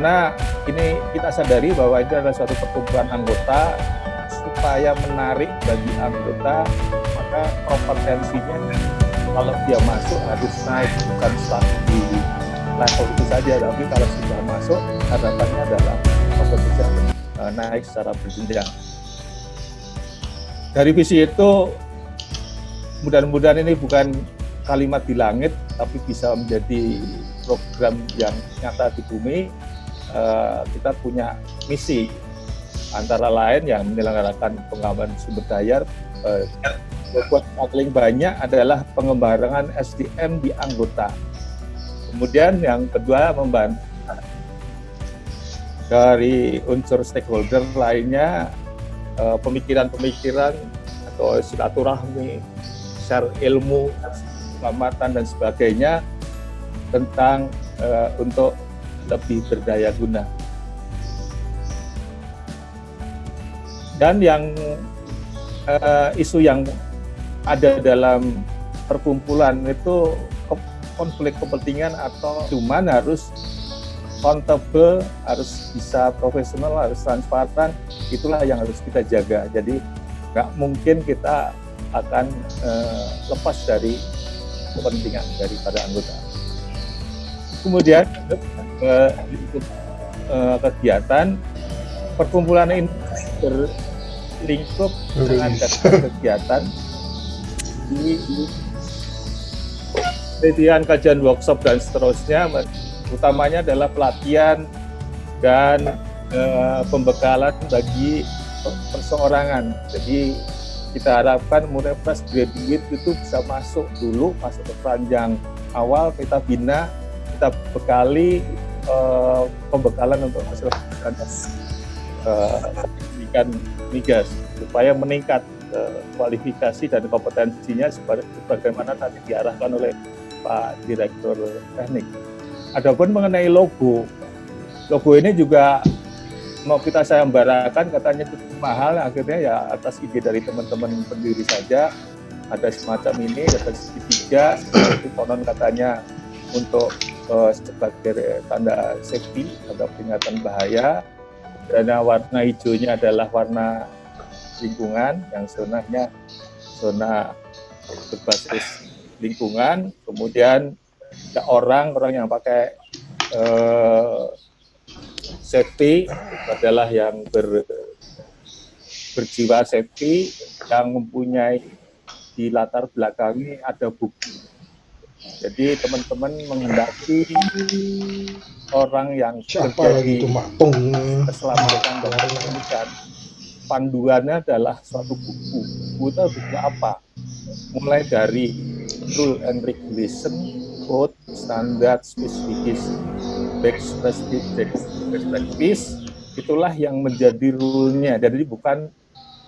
karena ini kita sadari bahwa itu adalah suatu perkumpulan anggota. Supaya menarik bagi anggota maka kompetensinya kalau dia masuk harus naik bukan selalu di level itu saja. Tapi kalau sudah masuk harapannya adalah kompetensi uh, naik secara berjenjang. Dari visi itu mudah-mudahan ini bukan kalimat di langit tapi bisa menjadi program yang nyata di bumi uh, kita punya misi antara lain yang menyelenggarakan pengembangan sumber daya uh, buat paling banyak adalah pengembangan SDM di anggota. Kemudian yang kedua membantu dari unsur stakeholder lainnya eh, pemikiran-pemikiran atau silaturahmi, share ilmu, keselamatan dan sebagainya tentang uh, untuk lebih berdaya guna. Dan yang uh, isu yang ada dalam perkumpulan itu konflik kepentingan atau cuman harus accountable, harus bisa profesional, harus transparan, itulah yang harus kita jaga. Jadi nggak mungkin kita akan uh, lepas dari kepentingan daripada anggota. Kemudian uh, uh, kegiatan perkumpulan ini berlingkup dengan kegiatan di penelitian, kajian workshop dan seterusnya, utamanya adalah pelatihan dan e, pembekalan bagi perseorangan. Jadi kita harapkan mulai fresh graduate itu bisa masuk dulu, masuk ke peranjang awal, kita bina, kita bekali e, pembekalan untuk hasil pendidikan migas supaya meningkat Eh, kualifikasi dan kompetensinya sebagaimana tadi diarahkan oleh Pak Direktur Teknik. Adapun mengenai logo, logo ini juga mau kita sayembarakan katanya cukup mahal, akhirnya ya atas ide dari teman-teman pendiri saja ada semacam ini, ada segitiga, itu konon katanya untuk uh, sebagai tanda safety, tanda peringatan bahaya, dan warna hijaunya adalah warna lingkungan yang sebenarnya zona berbasis lingkungan, kemudian ada orang orang yang pakai uh, safety adalah yang ber, berjiwa safety yang mempunyai di latar belakangnya ada buku. Jadi teman-teman menghendaki orang yang Siapa itu keselamatan dan panduannya adalah suatu buku. Buku itu buku apa? Mulai dari rule and regulation, code, standard, specification, best practice, best practice, itulah yang menjadi rule-nya. Jadi bukan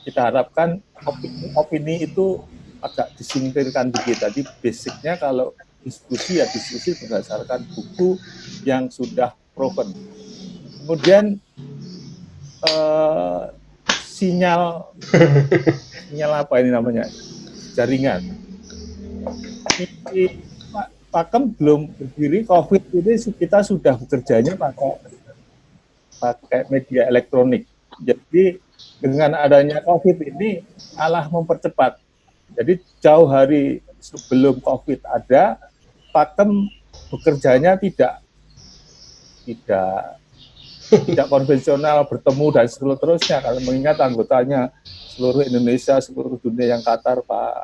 kita harapkan opini, opini itu agak disingkirkan dikit. Tadi basicnya kalau diskusi ya diskusi berdasarkan buku yang sudah proven. Kemudian eh, sinyal sinyal apa ini namanya jaringan di Pakem belum berdiri COVID ini kita sudah bekerjanya pakai pakai media elektronik jadi dengan adanya COVID ini alah mempercepat jadi jauh hari sebelum COVID ada Pakem bekerjanya tidak tidak tidak konvensional bertemu dan seterusnya kalau mengingat anggotanya seluruh Indonesia seluruh dunia yang Qatar Pak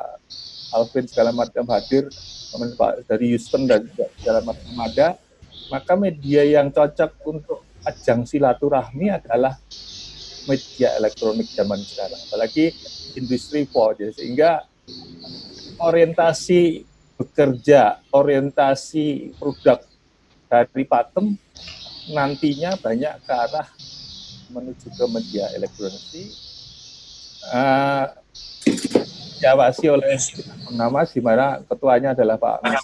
Alvin segala macam hadir Pak dari Houston dan segala macam ada maka media yang cocok untuk ajang silaturahmi adalah media elektronik zaman sekarang. Apalagi industri 4 sehingga orientasi bekerja orientasi produk dari Patem nantinya banyak ke arah menuju ke media elektronik uh, diawasi oleh nama di mana ketuanya adalah Pak Mas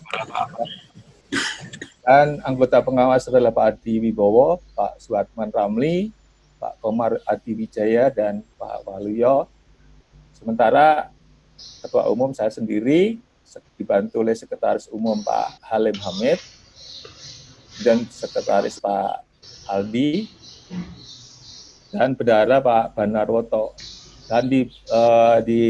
dan anggota pengawas adalah Pak Adi Wibowo, Pak Suatman Ramli, Pak Komar Adi Wijaya, dan Pak Waluyo. Sementara Ketua Umum saya sendiri, dibantu oleh Sekretaris Umum Pak Halim Hamid, dan Sekretaris Pak Aldi dan bendara Pak Banarwoto. Dan di uh, di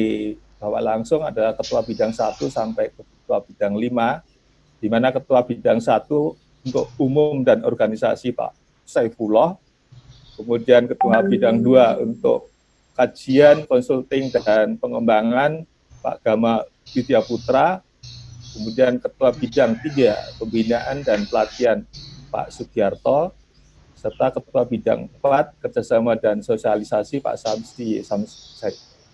bawah langsung adalah ketua bidang 1 sampai ketua bidang 5 di mana ketua bidang 1 untuk umum dan organisasi Pak Saifullah kemudian ketua bidang 2 untuk kajian, konsulting dan pengembangan Pak Gama Widya Putra kemudian ketua bidang 3 pembinaan dan pelatihan Pak Sugiarto serta Ketua Bidang 4 Kerjasama dan Sosialisasi Pak Samsi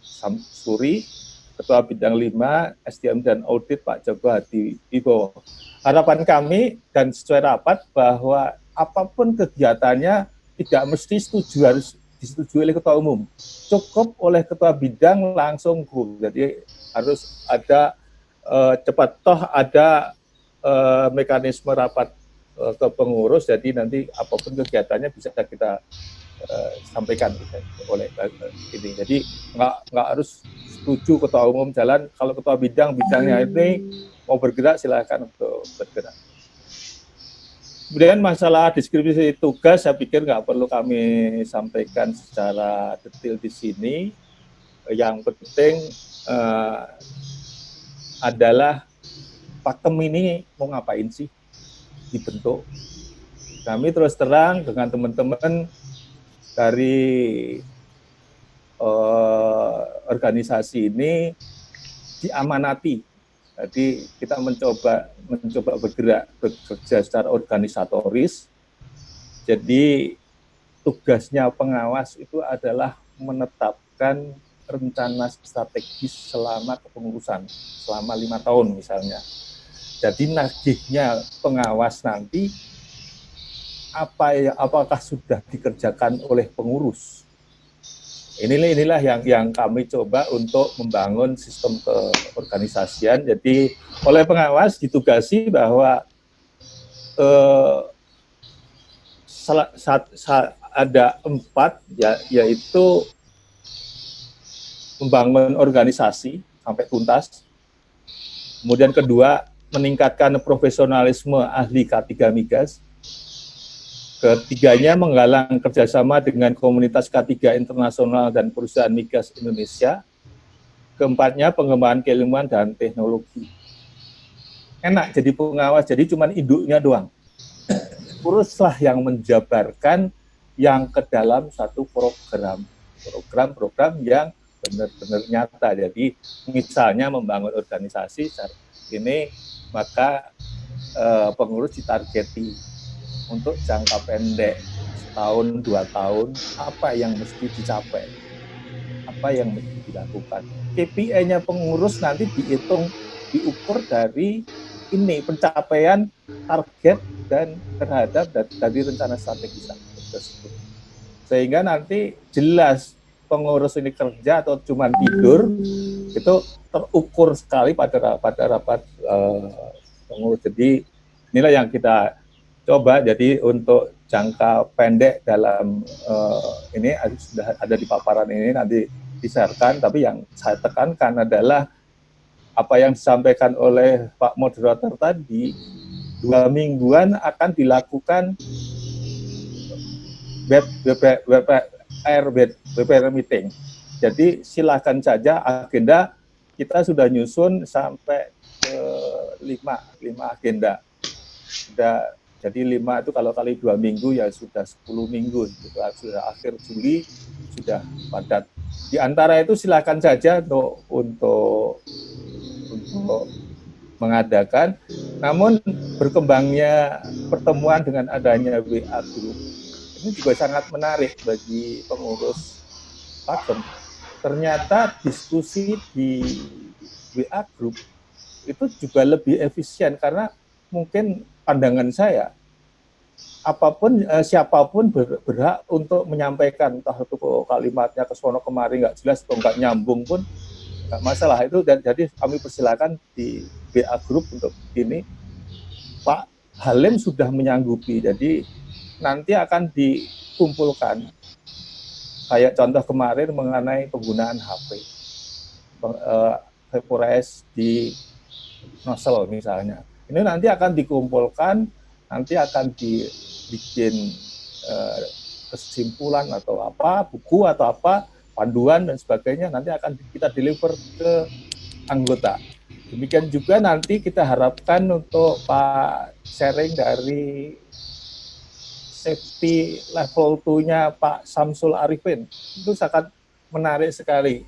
Samsuri, Ketua Bidang 5 SDM dan Audit Pak Joko Hadi Ibo. Harapan kami dan sesuai rapat bahwa apa pun kegiatannya tidak mesti setuju harus disetujui oleh ketua umum. Cukup oleh ketua bidang langsung. Jadi harus ada uh, cepat. Toh ada uh, mekanisme rapat Eh, ke pengurus jadi nanti apa pun kegiatannya bisa kita uh, sampaikan gitu, oleh uh, ini. Jadi nggak nggak harus setuju ketua umum jalan. Kalau ketua bidang bidangnya ini mau bergerak silahkan untuk bergerak. Kemudian masalah deskripsi tugas saya pikir nggak perlu kami sampaikan secara detail di sini. Yang penting uh, adalah pakem ini mau ngapain sih dibentuk. Kami terus terang dengan teman-teman dari uh, organisasi ini diamanati. Jadi kita mencoba mencoba bergerak bekerja secara organisatoris. Jadi tugasnya pengawas itu adalah menetapkan rencana strategis selama kepengurusan selama lima tahun misalnya jadi nagihnya pengawas nanti apa ya apakah sudah dikerjakan oleh pengurus? Inilah inilah yang yang kami coba untuk membangun sistem keorganisasian. Jadi oleh pengawas ditugasi bahwa eh, saat ada empat ya yaitu membangun organisasi sampai tuntas. Kemudian kedua meningkatkan profesionalisme ahli K3 Migas. Ketiganya menggalang kerjasama dengan komunitas K3 internasional dan perusahaan migas Indonesia. Keempatnya pengembangan keilmuan dan teknologi. Enak jadi pengawas, jadi cuma induknya doang. Uruslah yang menjabarkan yang ke dalam satu program. Program-program yang benar-benar nyata. Jadi misalnya membangun organisasi ini maka uh, pengurus ditargeti untuk jangka pendek setahun dua tahun apa yang mesti dicapai? Apa yang mesti dilakukan? KPI-nya pengurus nanti dihitung diukur dari ini pencapaian target dan terhadap dari rencana strategis tersebut. Sehingga nanti jelas pengurus ini kerja atau cuma tidur itu terukur sekali pada pada rapat uh, pengurus. Jadi inilah yang kita coba. Jadi untuk jangka pendek dalam uh, ini sudah ada di paparan ini nanti diserahkan. Tapi yang saya tekankan adalah apa yang disampaikan oleh Pak Moderator tadi, dua mingguan akan dilakukan web, web, web, web, web meeting. Jadi silahkan saja agenda kita sudah nyusun sampai ke lima, lima agenda. Sudah, jadi lima itu kalau kali dua minggu ya sudah sepuluh minggu, gitu. sudah akhir Juli sudah padat. Di antara itu silakan saja untuk untuk untuk mengadakan. Namun berkembangnya pertemuan dengan adanya WA Group ini juga sangat menarik bagi pengurus pakem ternyata diskusi di WA Group itu juga lebih efisien karena mungkin pandangan saya apa pun eh, siapa pun ber, berhak untuk menyampaikan entah itu kalimatnya ke sono kemari nggak jelas atau nggak nyambung pun nggak masalah. Itu dan jadi kami persilakan di WA Group untuk ini. Pak Halim sudah menyanggupi jadi nanti akan dikumpulkan. Kayak contoh kemarin mengenai penggunaan HP uh, vaporize di nozzle misalnya. Ini nanti akan dikumpulkan nanti akan dibikin eh, kesimpulan atau apa, buku atau apa, panduan dan sebagainya nanti akan kita deliver ke anggota. Demikian juga nanti kita harapkan untuk Pak sharing dari safety level 2-nya Pak Samsul Arifin. Itu sangat menarik sekali.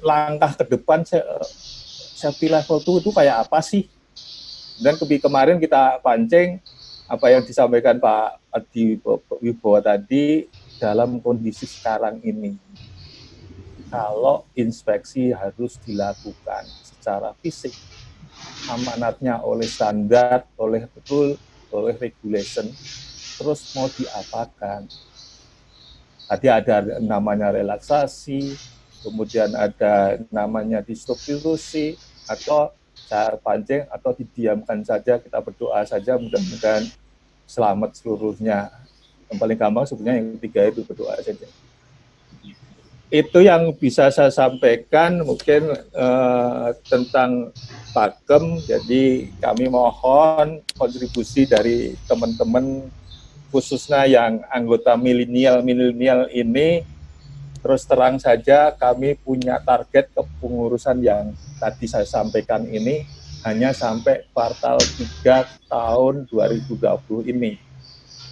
Langkah ke depan safety level 2 itu kayak apa sih? Dan kemarin kita pancing apa yang disampaikan Pak Adi Wibowo tadi dalam kondisi sekarang ini. Kalau inspeksi harus dilakukan secara fisik amanatnya oleh standar, oleh betul, oleh regulation, terus mau diapakan? Tadi ada namanya relaksasi, kemudian ada namanya distrukturisasi, atau cara pancing, atau didiamkan saja, kita berdoa saja, mudah-mudahan selamat seluruhnya. Yang paling gampang sebenarnya yang ketiga itu berdoa saja itu yang bisa saya sampaikan mungkin uh, tentang pakem. Jadi kami mohon kontribusi dari teman-teman khususnya yang anggota milenial-milenial ini terus terang saja kami punya target kepengurusan yang tadi saya sampaikan ini hanya sampai kuartal 3 tahun 2020 ini.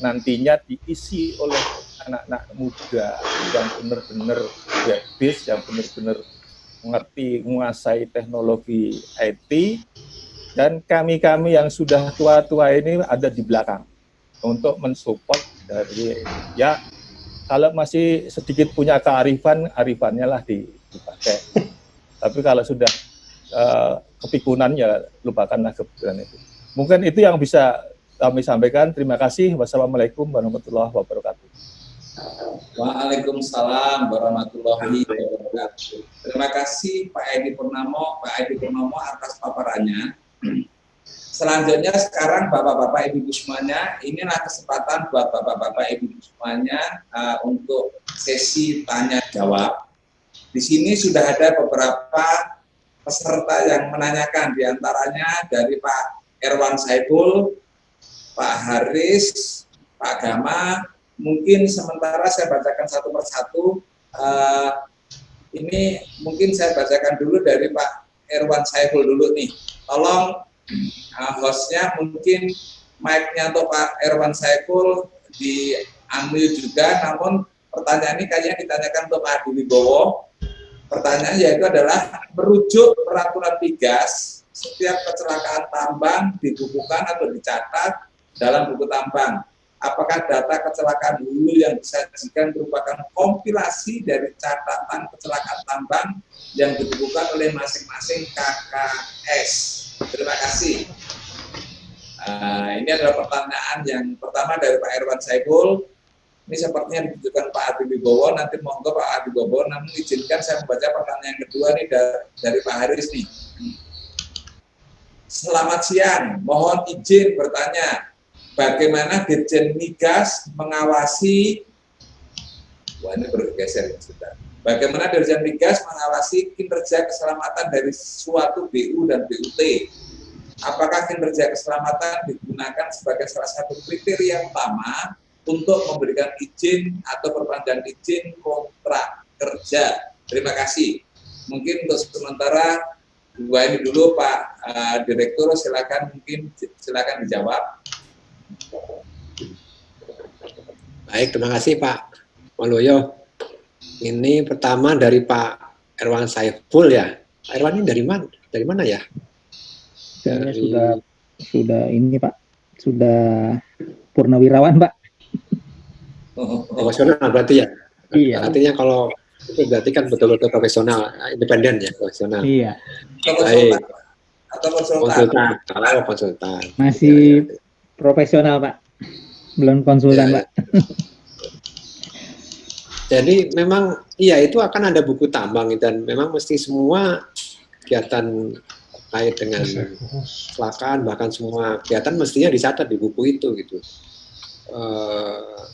Nantinya diisi oleh anak-anak muda yang benar-benar habis, yang benar-benar mengerti, menguasai teknologi IT, dan kami-kami yang sudah tua-tua ini ada di belakang untuk mensupport dari ya kalau masih sedikit punya kearifan, arifannya lah dipakai. Tapi kalau sudah uh, kepikunan ya lupakanlah kepikunan itu. Mungkin itu yang bisa kami sampaikan. Terima kasih. Wassalamualaikum warahmatullahi wabarakatuh. Waalaikumsalam warahmatullahi wabarakatuh. Terima kasih Pak Edi Purnomo, Pak Edi Purnomo atas paparannya. Selanjutnya sekarang Bapak-Bapak Ibu semuanya, inilah kesempatan buat Bapak-Bapak Ibu semuanya uh, untuk sesi tanya jawab. Di sini sudah ada beberapa peserta yang menanyakan, di antaranya dari Pak Erwan Saiful, Pak Haris, Pak Gama, mungkin sementara saya bacakan satu persatu. Uh, ini mungkin saya bacakan dulu dari Pak Erwan Saiful dulu nih. Tolong uh, hostnya mungkin mic-nya untuk Pak Erwan Saiful diambil juga, namun pertanyaan ini kayaknya ditanyakan untuk Pak Adi Wibowo. Pertanyaan yaitu adalah merujuk peraturan migas setiap kecelakaan tambang dibukukan atau dicatat dalam buku tambang apakah data kecelakaan hulu yang disajikan merupakan kompilasi dari catatan kecelakaan tambang yang dibukukan oleh masing-masing KKS. Terima kasih. Uh, ini adalah pertanyaan yang pertama dari Pak Erwan Saiful. Ini sepertinya ditujukan Pak Adi Wibowo. Nanti monggo Pak Adi Wibowo. Namun izinkan saya membaca pertanyaan kedua nih dari, dari Pak Haris nih. Selamat siang. Mohon izin bertanya bagaimana Dirjen Migas mengawasi wah ini bergeser ya sudah. Bagaimana Dirjen Migas mengawasi kinerja keselamatan dari suatu BU dan BUT? Apakah kinerja keselamatan digunakan sebagai salah satu kriteria utama untuk memberikan izin atau perpanjangan izin kontrak kerja? Terima kasih. Mungkin untuk sementara dua ini dulu Pak uh, Direktur silakan mungkin silakan dijawab. Baik, terima kasih Pak Waluyo. Ini pertama dari Pak Erwan Saiful ya. Pak Erwan ini dari mana? Dari mana ya? Dari... sudah sudah ini Pak, sudah purnawirawan Pak. Profesional berarti ya? Iya. Artinya kalau itu berarti kan betul-betul profesional, independen ya, profesional. Iya. Baik. Atau konsultan. Konsultan. Kalau konsultan. Masih ya, ya. profesional Pak belum konsultan, ya, Pak. Jadi memang iya itu akan ada buku tambang dan memang mesti semua kegiatan kait dengan kecelakaan bahkan semua kegiatan mestinya dicatat di buku itu gitu. Uh,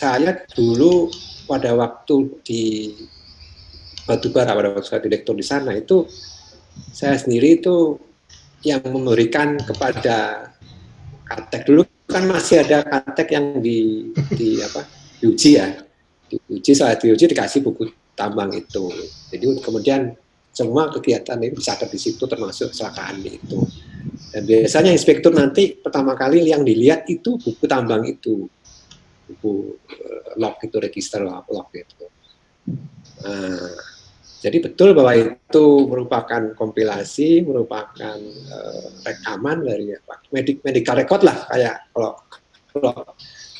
saya dulu pada waktu di Batubara pada waktu saya direktur di sana itu saya sendiri itu yang memberikan kepada Katek dulu kan masih ada katek yang di, di apa diuji ya diuji saat diuji dikasih buku tambang itu. Jadi kemudian semua kegiatan itu bisa di situ termasuk kecelakaan itu. Dan biasanya inspektur nanti pertama kali yang dilihat itu buku tambang itu. Buku uh, log itu register log, itu. Nah, jadi betul bahwa itu merupakan kompilasi, merupakan uh, rekaman dari medik, medical record lah kayak kalau, kalau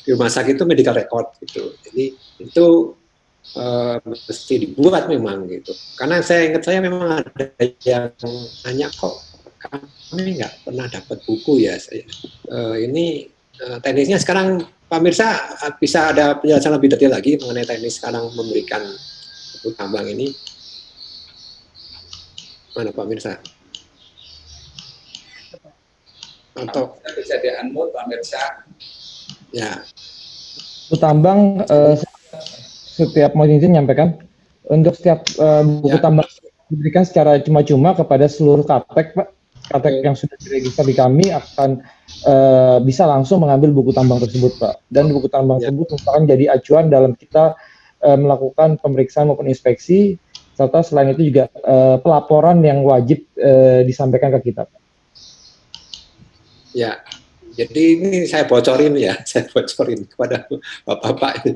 di rumah sakit itu medical record gitu. Jadi itu uh, mesti dibuat memang gitu. Karena saya ingat saya memang ada yang nanya kok kami nggak pernah dapat buku ya saya. Uh, ini uh, teknisnya sekarang pemirsa bisa ada penjelasan lebih detail lagi mengenai teknis sekarang memberikan buku tambang ini Mana Pak Mirsa? Atau bisa di unmute Pak Mirsa? Ya. Tambang uh, setiap mau izin nyampaikan untuk setiap uh, buku ya. tambang diberikan secara cuma-cuma kepada seluruh kaptek Pak. Kaptek yang sudah diregister di kami akan uh, bisa langsung mengambil buku tambang tersebut Pak. Dan buku tambang ya. tersebut merupakan jadi acuan dalam kita uh, melakukan pemeriksaan maupun inspeksi serta selain itu juga uh, pelaporan yang wajib uh, disampaikan ke kita. Ya, jadi ini saya bocorin ya, saya bocorin kepada bapak-bapak.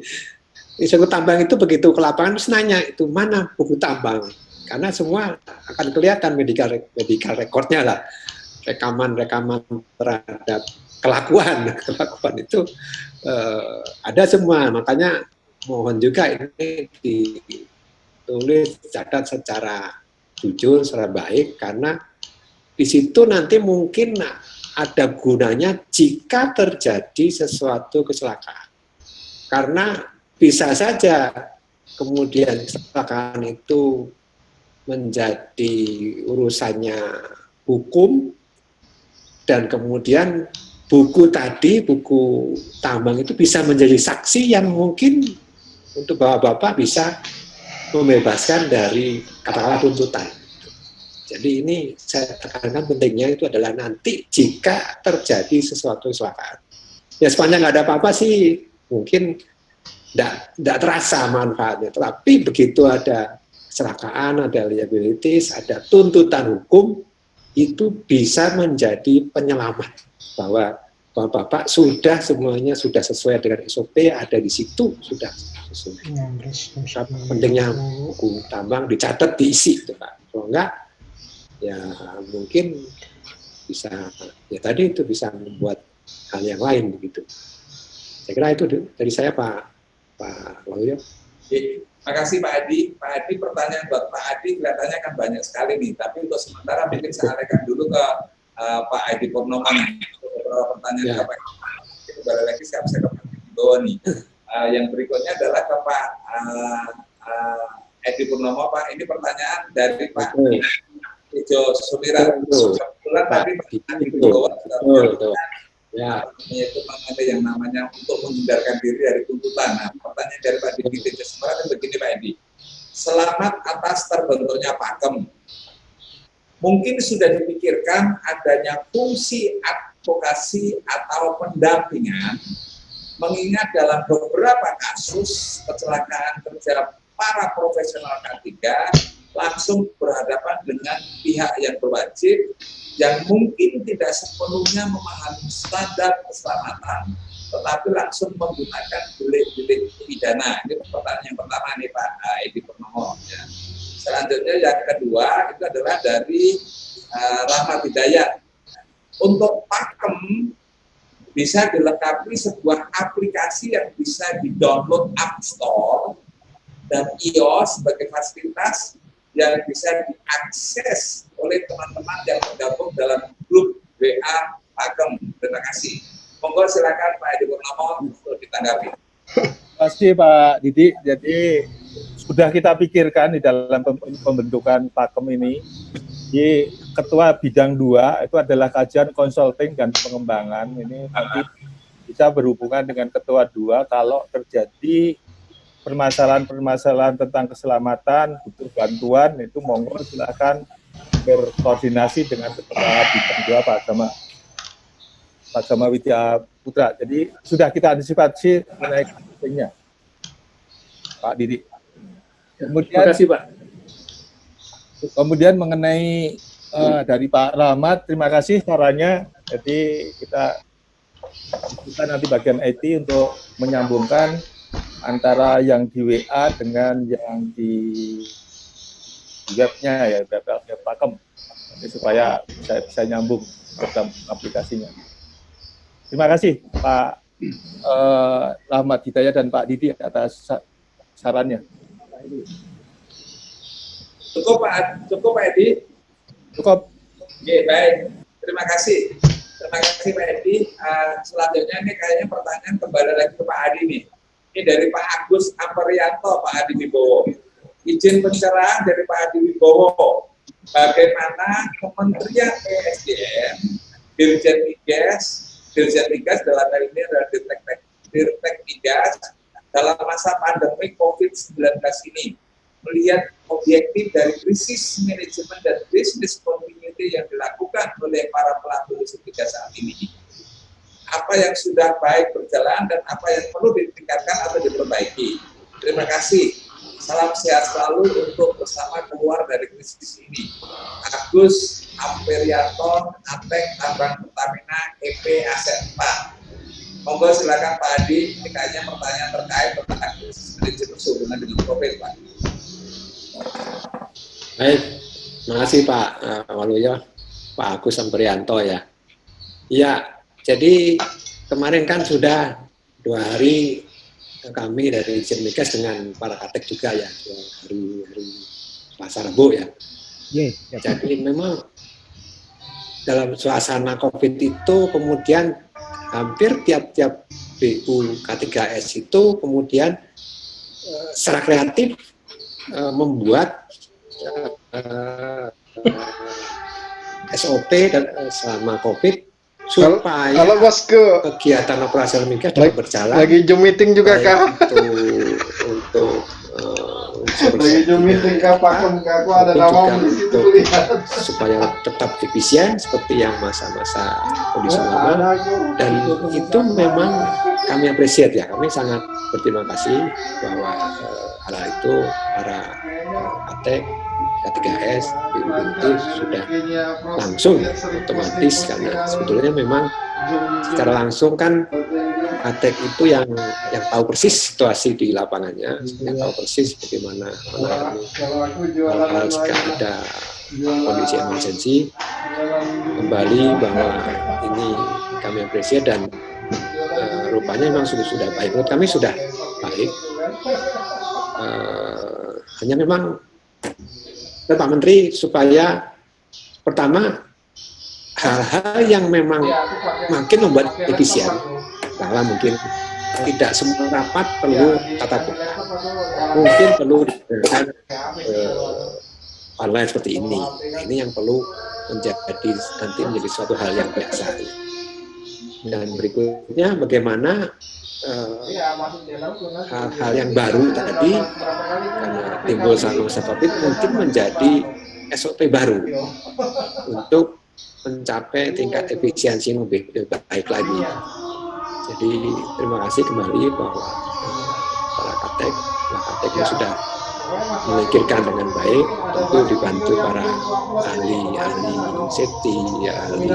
Inspektur tambang itu begitu ke lapangan terus nanya itu mana buku tambang, karena semua akan kelihatan medical medical recordnya lah, rekaman-rekaman terhadap kelakuan kelakuan itu uh, ada semua, makanya mohon juga ini di tulis catat secara jujur, secara baik, karena di situ nanti mungkin ada gunanya jika terjadi sesuatu kecelakaan. Karena bisa saja kemudian kecelakaan itu menjadi urusannya hukum dan kemudian buku tadi, buku tambang itu bisa menjadi saksi yang mungkin untuk bapak-bapak bisa membebaskan dari katakanlah tuntutan. Jadi ini saya tekankan pentingnya itu adalah nanti jika terjadi sesuatu kecelakaan. Ya sepanjang nggak ada apa-apa sih mungkin tidak terasa manfaatnya. Tapi begitu ada kecelakaan, ada liabilities, ada tuntutan hukum, itu bisa menjadi penyelamat bahwa Bapak-bapak sudah semuanya sudah sesuai dengan SOP, ada di situ sudah sesuai. Pentingnya buku tambang dicatat, diisi, itu Pak. Kalau enggak, ya mungkin bisa, ya tadi itu bisa membuat hal yang lain begitu. Saya kira itu dari saya Pak Pak Waluyo. Terima kasih Pak Adi. Pak Adi pertanyaan buat Pak Adi kelihatannya kan banyak sekali nih, tapi untuk sementara mungkin saya alihkan dulu ke uh, Pak Adi Purnomo beberapa pertanyaan ya. Pak kembali lagi saya bisa ke Pak nih. Uh, yang berikutnya adalah ke Pak uh, uh, Edi Purnomo Pak. Ini pertanyaan dari Pak Ijo Sumira. Kebetulan tadi Pak Edi Wibowo ya. itu mengenai yang namanya untuk menghindarkan diri dari tuntutan. Nah, pertanyaan dari Pak Didi Tejo Sumira kan begini Pak Edi. Selamat atas terbentuknya pakem mungkin sudah dipikirkan adanya fungsi advokasi atau pendampingan mengingat dalam beberapa kasus kecelakaan kerja para profesional K3 langsung berhadapan dengan pihak yang berwajib yang mungkin tidak sepenuhnya memahami standar keselamatan tetapi langsung menggunakan delik-delik pidana. Ini pertanyaan yang pertama nih Pak Edi Purnomo. Ya. Selanjutnya yang kedua itu adalah dari uh, Rahmat Hidayat. Untuk pakem bisa dilengkapi sebuah aplikasi yang bisa di-download App Store dan iOS sebagai fasilitas yang bisa diakses oleh teman-teman yang tergabung dalam grup WA Pakem. Terima kasih. Monggo silakan Pak Edi Purnomo untuk ditanggapi. Kasih Pak Didi. Jadi sudah kita pikirkan di dalam pembentukan pakem ini. Di ketua bidang dua itu adalah kajian konsulting dan pengembangan. Ini nanti bisa berhubungan dengan ketua dua kalau terjadi permasalahan-permasalahan tentang keselamatan, butuh bantuan, itu monggo silakan berkoordinasi dengan ketua bidang dua Pak Agama Pak Agama Widya Putra. Jadi sudah kita antisipasi mengenai kasusnya, Pak Didi. Kemudian, Terima kasih Pak. kemudian mengenai uh, dari Pak Rahmat, terima kasih sarannya. Jadi kita kita nanti bagian IT untuk menyambungkan antara yang di WA dengan yang di webnya ya web, web pakem Jadi supaya bisa, bisa nyambung program aplikasinya. Terima kasih Pak eh, Rahmat Hidayat dan Pak Didi atas sarannya. Cukup Pak, cukup Pak Edi. Cukup. Oke, baik. Terima kasih. Terima kasih Pak Edi. Uh, selanjutnya ini kayaknya pertanyaan kembali lagi ke Pak Adi nih. Ini dari Pak Agus Amprianto, Pak Adi Wibowo. Izin pencerahan dari Pak Adi Wibowo. Bagaimana Kementerian ESDM, Dirjen Migas, Dirjen Migas dalam hal ini adalah Dirtek, Dirtek Migas, dalam masa pandemi COVID-19 ini melihat objektif dari krisis manajemen dan bisnis continuity yang dilakukan oleh para pelaku industri saat ini, apa yang sudah baik berjalan dan apa yang perlu ditingkatkan atau diperbaiki. Terima kasih. Salam sehat selalu untuk bersama keluar dari krisis ini. Agus Amperianto, Atek, Tambang Pertamina, EP Aset 4. Monggo silakan Pak Adi, kayaknya pertanyaan terkait tentang krisis manajemen sehubungan dengan COVID, Pak. Baik, terima kasih Pak uh, Waluyo, Pak Agus Samprianto ya. Iya, jadi kemarin kan sudah dua hari kami dari Migas dengan para katek juga ya, hari hari Selasa Rabu ya. Yeah, yeah. Jadi memang dalam suasana COVID itu kemudian hampir tiap-tiap BU K3S itu kemudian uh, secara kreatif uh, membuat uh, SOP dan uh, selama COVID supaya kalau bos ke kegiatan operasional migas dapat berjalan. lagi zoom meeting juga kak. untuk untuk uh, lagi zoom meeting kak. Pakem kak aku ada nama di situ lihat. supaya tetap efisien seperti yang masa-masa kondisi normal. dan itu memang kami apresiat ya. Kami sangat berterima kasih bahwa uh, hal itu para uh, ATEK K3S, BUBNT sudah langsung otomatis karena sebetulnya memang secara langsung kan Atek itu yang yang tahu persis situasi di lapangannya, yang tahu persis bagaimana menangani hal-hal jika ada kondisi emergensi. Kembali bahwa ini kami apresiasi dan uh, rupanya memang sudah sudah baik. Menurut kami sudah baik. Uh, hanya memang dan Pak Menteri supaya pertama hal-hal yang memang makin membuat efisien. bahwa mungkin tidak semua rapat perlu tatap muka mungkin perlu dengan eh, online seperti ini. Nah, ini yang perlu menjadi nanti menjadi suatu hal yang biasa. Dan berikutnya bagaimana hal-hal uh, yang baru tadi karena timbul masa COVID mungkin menjadi SOP baru untuk mencapai tingkat efisiensi yang lebih, lebih baik lagi. Jadi terima kasih kembali bahwa para katek, para kateknya sudah memikirkan dengan baik, tentu dibantu para ahli-ahli safety, ahli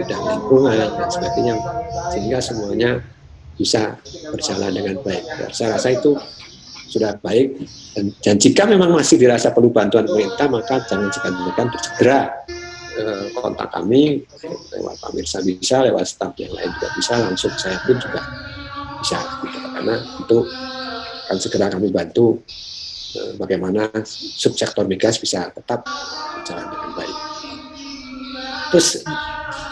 bidang lingkungan dan sebagainya, sehingga semuanya bisa berjalan dengan baik. Ya, saya rasa itu sudah baik dan, dan jika memang masih dirasa perlu bantuan pemerintah maka jangan segan-segan untuk segera eh, kontak kami lewat Pak Mirsa bisa lewat staf yang lain juga bisa langsung saya pun juga bisa karena itu akan segera kami bantu eh, bagaimana subsektor migas bisa tetap berjalan dengan baik. Terus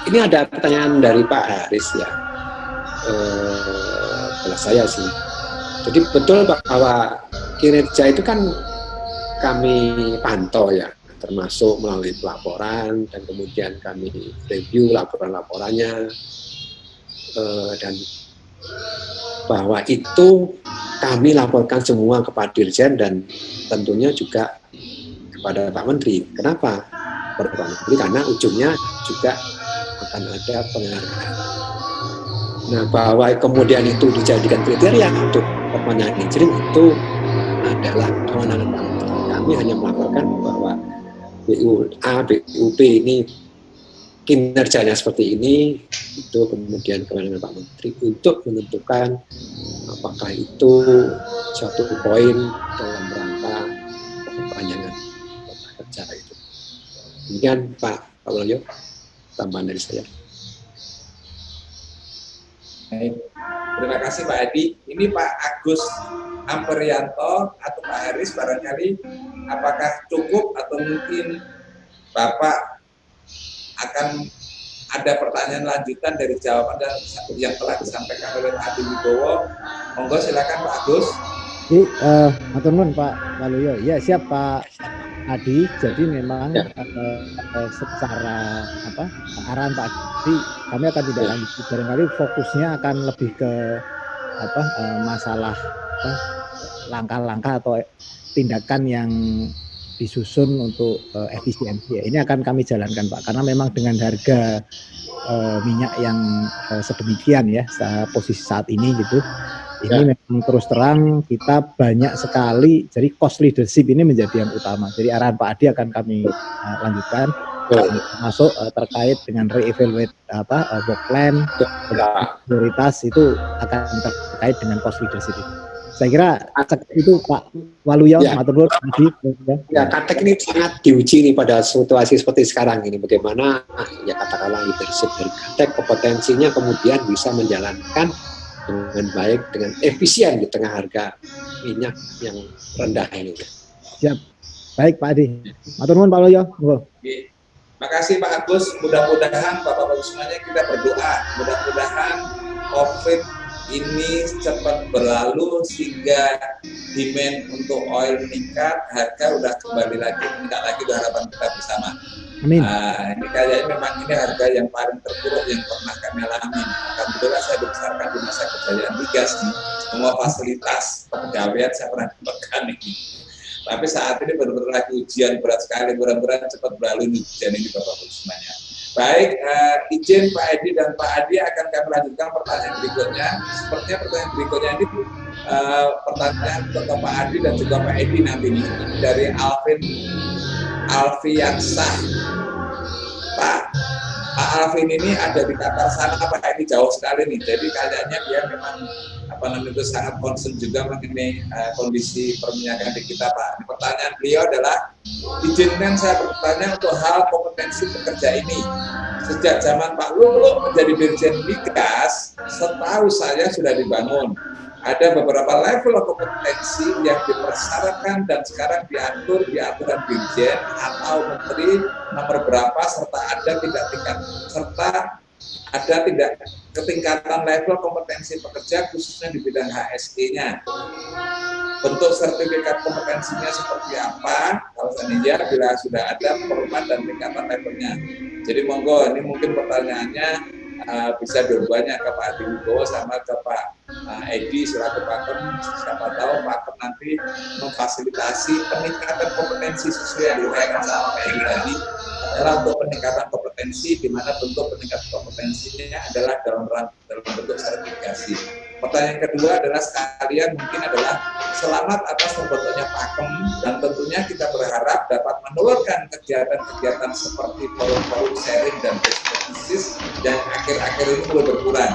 ini ada pertanyaan dari Pak Haris ya eh, saya sih. Jadi betul bahwa kinerja itu kan kami pantau ya, termasuk melalui pelaporan dan kemudian kami review laporan-laporannya eh, dan bahwa itu kami laporkan semua kepada Dirjen dan tentunya juga kepada Pak Menteri. Kenapa? Menteri karena ujungnya juga akan ada penghargaan Nah, bahwa kemudian itu dijadikan kriteria untuk perpanjangan izin itu adalah kewenangan Menteri. Kami hanya melaporkan bahwa BUA, BUP ini kinerjanya seperti ini, itu kemudian kewenangan Pak Menteri untuk menentukan apakah itu suatu poin dalam rangka perpanjangan kerja itu. Demikian Pak Pak Walyo, tambahan dari saya. Baik. Terima kasih Pak Adi. Ini Pak Agus Amperianto atau Pak Haris barangkali apakah cukup atau mungkin Bapak akan ada pertanyaan lanjutan dari jawaban yang telah disampaikan oleh Pak Adi Wibowo. Monggo silakan Pak Agus. Jadi, uh, Pak Waluyo. Ya siap Pak Adi. Jadi memang ya. uh, uh, secara apa arahan Pak Adi kami akan tidak ya. lanjut. Barangkali fokusnya akan lebih ke apa uh, masalah langkah-langkah atau tindakan yang disusun untuk uh, efisiensi. Ya, ini akan kami jalankan Pak, karena memang dengan harga uh, minyak yang uh, sedemikian ya posisi saat ini gitu, ini ya. memang terus terang kita banyak sekali jadi cost leadership ini menjadi yang utama jadi arahan Pak Adi akan kami uh, lanjutkan uh, masuk uh, terkait dengan re-evaluate apa uh, work plan ya. prioritas itu akan terkait dengan cost leadership itu saya kira itu Pak Waluyo ya. Matur Adi ya, ya Katek ini sangat diuji nih pada situasi seperti sekarang ini bagaimana ya katakanlah leadership dari Katek kompetensinya kemudian bisa menjalankan dengan baik, dengan efisien di tengah harga minyak yang rendah ini. Siap. Baik Pak Adi. Matur nuwun Pak Loyo. Terima kasih Pak Agus. Mudah-mudahan Bapak-Bapak semuanya kita berdoa. Mudah-mudahan COVID ini cepat berlalu sehingga demand untuk oil meningkat, harga udah kembali lagi meningkat lagi harapan kita bersama. Amin. Nah, ini kayaknya memang ini harga yang paling terburuk yang pernah kami alami. Alhamdulillah saya dibesarkan di masa kejayaan migas nih. Semua fasilitas kepegawaian saya pernah dapatkan ini. Tapi saat ini benar-benar lagi ujian berat sekali. Mudah-mudahan cepat berlalu ini ujian ini Bapak-Ibu semuanya. Baik, uh, izin Pak Edi dan Pak Adi akan kami lanjutkan pertanyaan berikutnya. Sepertinya pertanyaan berikutnya ini uh, pertanyaan untuk Pak Adi dan juga Pak Edi nanti ini dari Alvin Alfiansah. Pak Pak Alvin ini ada di Qatar sana, Pak ini jauh sekali nih. Jadi kayaknya dia memang apa namanya itu sangat concern juga mengenai uh, kondisi perminyakan di kita, Pak. Pertanyaan beliau adalah izinkan saya bertanya untuk hal kompetensi pekerja ini. Sejak zaman Pak Lulu menjadi Dirjen Migas, setahu saya sudah dibangun ada beberapa level kompetensi yang dipersyaratkan dan sekarang diatur di aturan dirjen atau menteri nomor berapa serta ada tidak tingkat serta ada tidak ketingkatan level kompetensi pekerja khususnya di bidang HSE-nya. Bentuk sertifikat kompetensinya seperti apa? Kalau seandainya bila sudah ada format dan tingkatan levelnya. Jadi monggo ini mungkin pertanyaannya uh, bisa dua-duanya ke Pak Adi Wibowo sama ke Pak uh, Edi selaku Pakem siapa tahu Pakem nanti memfasilitasi peningkatan kompetensi sesuai yang diuraikan sama Pak Edi tadi adalah untuk peningkatan kompetensi di mana bentuk peningkatan kompetensinya adalah dalam dalam bentuk sertifikasi. Pertanyaan kedua adalah sekalian mungkin adalah selamat atas terbentuknya pakem dan tentunya kita berharap dapat menelurkan kegiatan-kegiatan seperti forum-forum sharing dan best practices yang akhir-akhir ini mulai berkurang.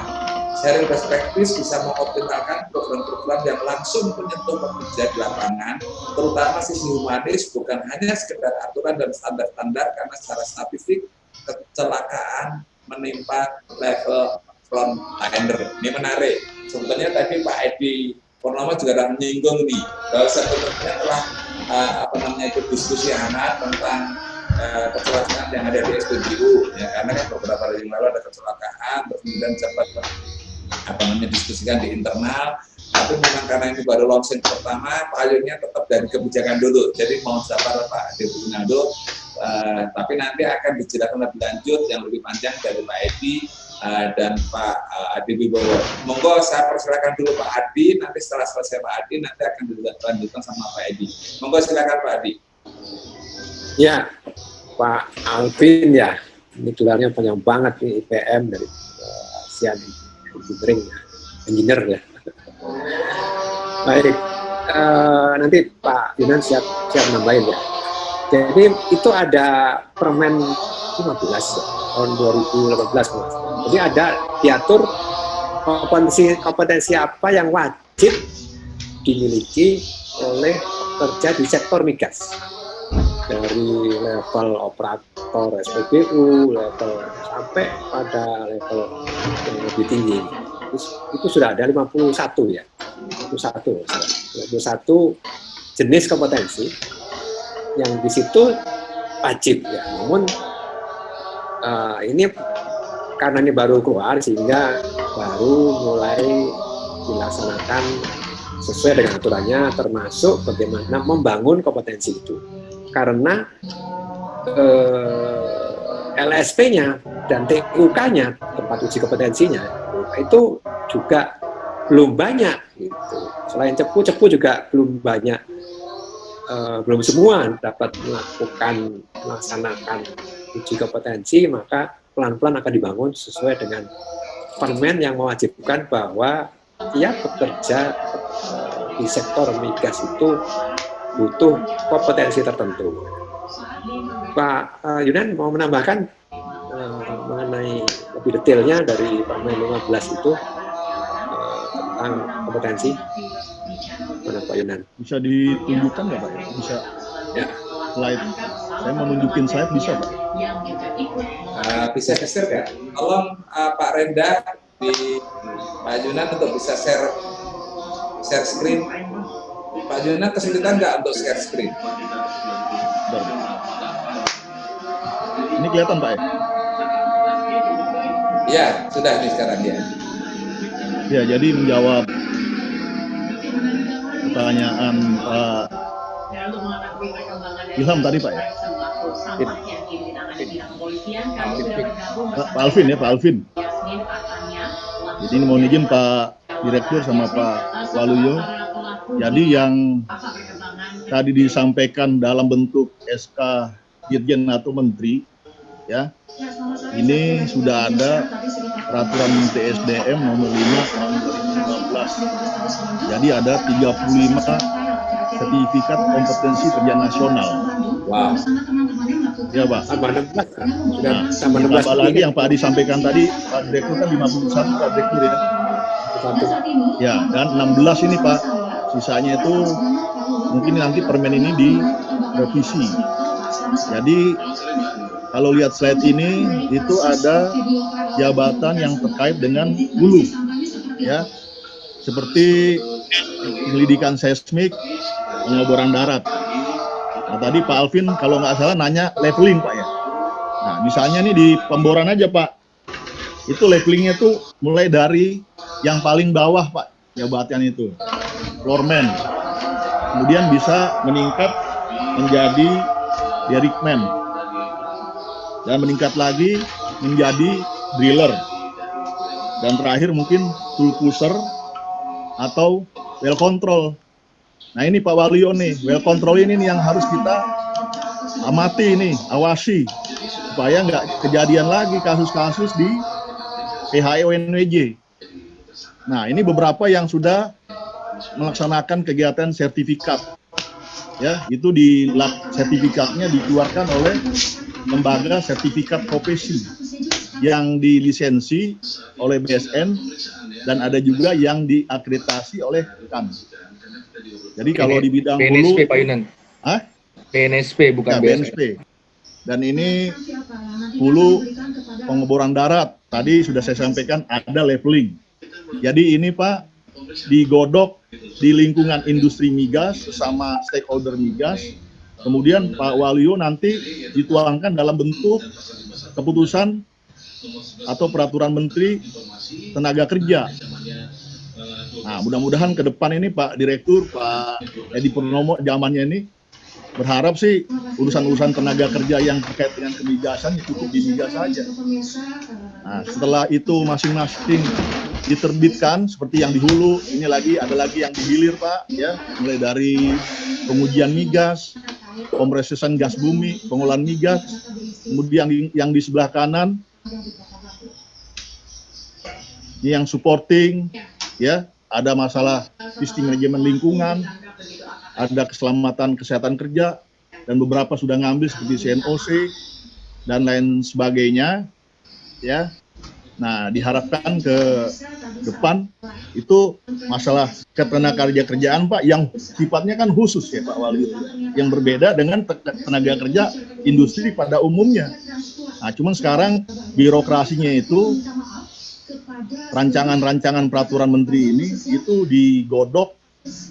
Sharing best bisa mengoptimalkan program-program yang langsung menyentuh pekerja di lapangan, terutama sisi humanis, bukan hanya sekedar aturan dan standar-standar, karena secara statistik kecelakaan menimpa level frontliner. Ini menarik. Sebetulnya tadi Pak Edi Purnomo juga sudah menyinggung nih, bahwa sebetulnya telah uh, apa namanya itu diskusi hangat tentang uh, kecelakaan yang ada di SPBU, ya karena kan beberapa hari yang lalu ada kecelakaan, kemudian cepat apa namanya diskusikan di internal. Tapi memang karena ini baru launching pertama payungnya tetap dari kebijakan dulu. Jadi mau sabar Pak Dewi Naldo uh, tapi nanti akan dijelaskan lebih lanjut yang lebih panjang dari Pak Edi uh, dan Pak uh, Adi Wibowo monggo saya persilakan dulu Pak Adi nanti setelah selesai Pak Adi nanti akan dilanjutkan sama Pak Edi monggo silakan Pak Adi ya Pak Alvin ya ini gelarnya panjang banget nih IPM dari uh, engineering, engineer ya. Baik, eh, nanti Pak Yunan siap siap nambahin ya. Jadi itu ada Permen 15 ya, tahun 2018 Mas. Jadi ada diatur kompetensi kompetensi apa yang wajib dimiliki oleh kerja di sektor migas dari level operator SPBU, level sampai pada level yang lebih tinggi. Itu, itu sudah ada 51 ya. 51, 51 jenis kompetensi yang di situ wajib ya. Namun uh, ini karena ini baru keluar sehingga baru mulai dilaksanakan sesuai dengan aturannya termasuk bagaimana membangun kompetensi itu karena eh, LSP-nya dan TUK-nya tempat uji kompetensinya itu juga belum banyak gitu. Selain cepu, cepu juga belum banyak eh, belum semua dapat melakukan melaksanakan uji kompetensi maka pelan-pelan akan dibangun sesuai dengan permen yang mewajibkan bahwa tiap pekerja di sektor migas itu butuh kompetensi tertentu. Pak uh, Yunan mau menambahkan uh, mengenai lebih detailnya dari Permen 15 itu uh, tentang kompetensi? Mana Pak Yunan? Bisa ditunjukkan nggak Pak? Bisa. Ya. Slide. Saya mau nunjukin slide bisa Pak? Uh, bisa share ya? Tolong uh, Pak Renda di Pak Yunan untuk bisa share share screen Pak Juna kesulitan nggak untuk share screen? Ini kelihatan Pak ya? Ya, sudah nih sekarang ya. Ya, jadi menjawab pertanyaan Pak Ilham tadi Pak ya? Pak, Pak Alvin ya, Pak Alvin. Jadi ini mau izin Pak Direktur sama Pak Waluyo jadi yang tadi disampaikan dalam bentuk SK Dirjen atau Menteri, ya, ini sudah ada peraturan Menteri SDM nomor 5 tahun 2015. Jadi ada 35 sertifikat kompetensi kerja nasional. Wow. Ya, Pak. Tambah 16. Sudah Nah, tambah 16 ditambah lagi yang Pak Adi sampaikan tadi, Pak Direktur kan 51 Pak Direktur ya. Satu. Ya, dan 16 ini Pak sisanya itu mungkin nanti permen ini direvisi. Jadi kalau lihat slide ini itu ada jabatan yang terkait dengan hulu, ya, seperti penyelidikan seismik, pengeboran darat. Nah, tadi Pak Alvin kalau nggak salah nanya leveling Pak ya. Nah misalnya nih di pemboran aja Pak, itu levelingnya tuh mulai dari yang paling bawah Pak jabatan itu. Floorman kemudian bisa meningkat menjadi derrickman dan meningkat lagi menjadi driller. Dan terakhir mungkin tool pusher atau well control. Nah ini Pak Walio nih well control ini nih yang harus kita amati ini awasi. Supaya nggak kejadian lagi kasus-kasus di PHEONWJ Nah, ini beberapa yang sudah melaksanakan kegiatan sertifikat. Ya, itu di sertifikatnya dikeluarkan oleh lembaga sertifikat profesi yang dilisensi oleh BSN dan ada juga yang diakreditasi oleh KAN. Jadi kalau di bidang hulu, BNSP Pak Yunan. Hah? BNSP bukan ya, BNSP. BNSP. Dan ini hulu pengeboran darat. Tadi sudah saya sampaikan ada leveling. Jadi ini Pak digodok di lingkungan industri migas sesama stakeholder migas. Kemudian Pak Walio nanti dituangkan dalam bentuk keputusan atau peraturan Menteri Tenaga Kerja. Nah, mudah-mudahan ke depan ini Pak Direktur, Pak Edi Purnomo zamannya ini berharap sih urusan-urusan tenaga kerja yang terkait dengan kemigasan ya cukup di migas saja. Nah, setelah itu masing-masing diterbitkan seperti yang di hulu, ini lagi ada lagi yang di hilir Pak, ya, mulai dari pengujian migas, kompresisan gas bumi, pengolahan migas, kemudian yang di, yang di sebelah kanan yang supporting, ya, ada masalah sistem manajemen lingkungan, ada keselamatan kesehatan kerja, dan beberapa sudah ngambil seperti CNOC dan lain sebagainya, ya. Nah, diharapkan ke depan itu masalah ketenaga kerja kerjaan Pak yang sifatnya kan khusus ya Pak Wali yang berbeda dengan tenaga kerja industri pada umumnya. Nah, cuman sekarang birokrasinya itu rancangan-rancangan peraturan menteri ini itu digodok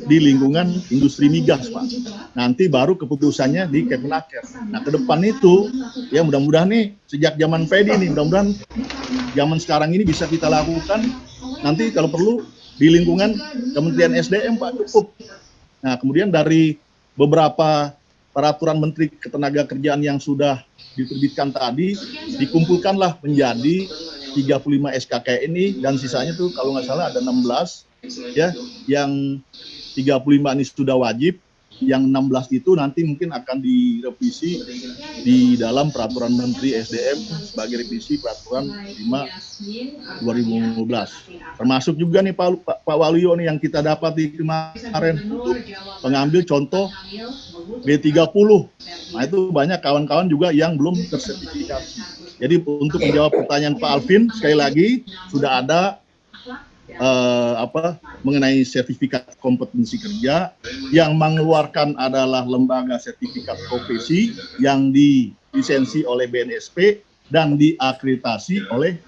di lingkungan industri migas, Pak. Nanti baru keputusannya di Kemenaker. Nah, ke depan itu, ya mudah-mudahan nih, sejak zaman PD nih, mudah-mudahan zaman sekarang ini bisa kita lakukan, nanti kalau perlu di lingkungan Kementerian SDM, Pak, cukup. Nah, kemudian dari beberapa peraturan Menteri Ketenagakerjaan yang sudah diterbitkan tadi, dikumpulkanlah menjadi 35 SKK ini, dan sisanya tuh kalau nggak salah ada 16, ya yang 35 ini sudah wajib yang 16 itu nanti mungkin akan direvisi di dalam peraturan Menteri SDM sebagai revisi peraturan 5 2015 termasuk juga nih Pak, Pak, Pak Waluyo nih yang kita dapat di kemarin. Untuk pengambil contoh B30 nah itu banyak kawan-kawan juga yang belum tersertifikasi. Jadi untuk menjawab pertanyaan Pak Alvin sekali lagi sudah ada uh, apa mengenai sertifikat kompetensi kerja yang mengeluarkan adalah lembaga sertifikat profesi yang dilisensi oleh BNSP dan diakreditasi oleh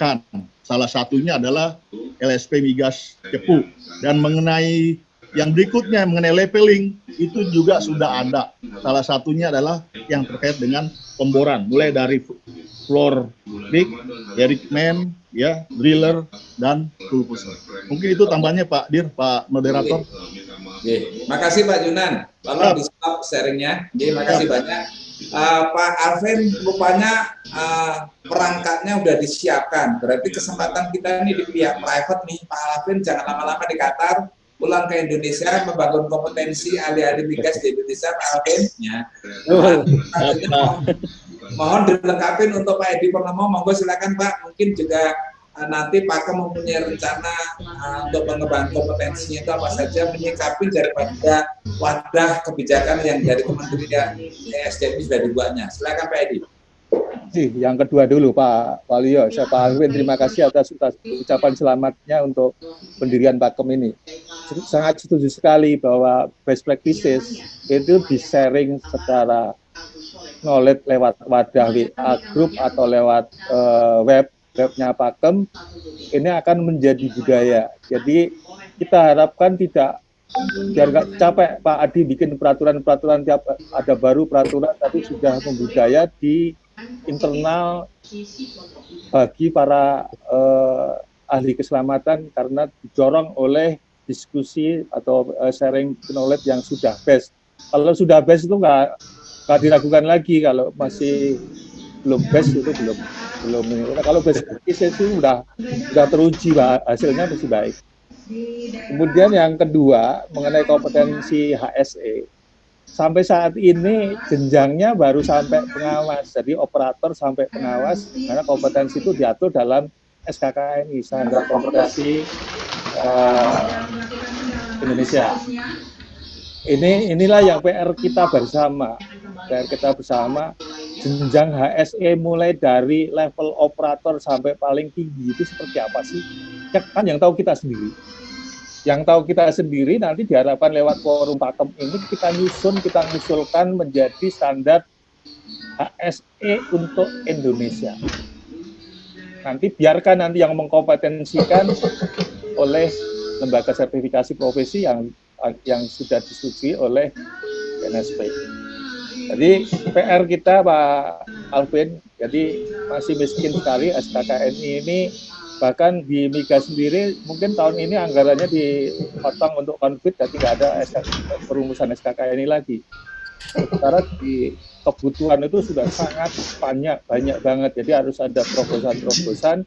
KAN. Salah satunya adalah LSP Migas Cepu dan mengenai yang berikutnya mengenai leveling itu juga sudah ada. Salah satunya adalah yang terkait dengan pemboran mulai dari floor rig, Eric Man, ya, driller dan pusher. Mungkin itu tambahnya Pak Dir, Pak moderator. Oke, makasih Pak Junan. Bapak di stop sharingnya. Oke, makasih banyak. Uh, Pak Alvin, rupanya uh, perangkatnya udah disiapkan. Berarti kesempatan kita ini di pihak private nih, Pak Alvin jangan lama-lama di Qatar, pulang ke Indonesia membangun kompetensi ahli-ahli migas di Indonesia, Pak Alvin. Ya. Uh, mohon dilengkapi untuk Pak Edi Purnomo, monggo silakan Pak, mungkin juga uh, nanti Pak mempunyai rencana uh, untuk pengembangan kompetensinya itu apa saja menyikapi daripada wadah kebijakan yang dari Kementerian SDM sudah dibuatnya. Silakan Pak Edi. Yang kedua dulu Pak Walio, saya Pak Alwin terima kasih atas ucapan selamatnya untuk pendirian Pakem ini. Sangat setuju sekali bahwa best practices itu di-sharing secara knowledge lewat wadah WA group atau lewat uh, web webnya Pakem ini akan menjadi budaya. Jadi kita harapkan tidak biar nggak capek Pak Adi bikin peraturan-peraturan tiap ada baru peraturan tapi sudah membudaya di internal bagi para uh, ahli keselamatan karena didorong oleh diskusi atau uh, sharing knowledge yang sudah best. Kalau sudah best itu nggak nggak diragukan lagi kalau masih belum best itu belum belum. Kalau best itu sudah sudah teruji bah, hasilnya masih baik. Kemudian yang kedua mengenai kompetensi HSE sampai saat ini jenjangnya baru sampai pengawas, jadi operator sampai pengawas karena kompetensi itu diatur dalam SKKNI standar kompetensi uh, Indonesia. Ini inilah yang PR kita bersama dan kita bersama jenjang HSE mulai dari level operator sampai paling tinggi itu seperti apa sih? Ya, kan yang tahu kita sendiri. Yang tahu kita sendiri nanti diharapkan lewat forum pakem ini kita nyusun, kita ngusulkan menjadi standar HSE untuk Indonesia. Nanti biarkan nanti yang mengkompetensikan oleh lembaga sertifikasi profesi yang yang sudah disetujui oleh NSP. Jadi PR kita Pak Alvin, jadi masih miskin sekali SKKNI ini bahkan di Miga sendiri mungkin tahun ini anggarannya dipotong untuk konflik dan tidak ada perumusan SKKNI lagi. Sementara di kebutuhan itu sudah sangat banyak banyak banget. Jadi harus ada terobosan-terobosan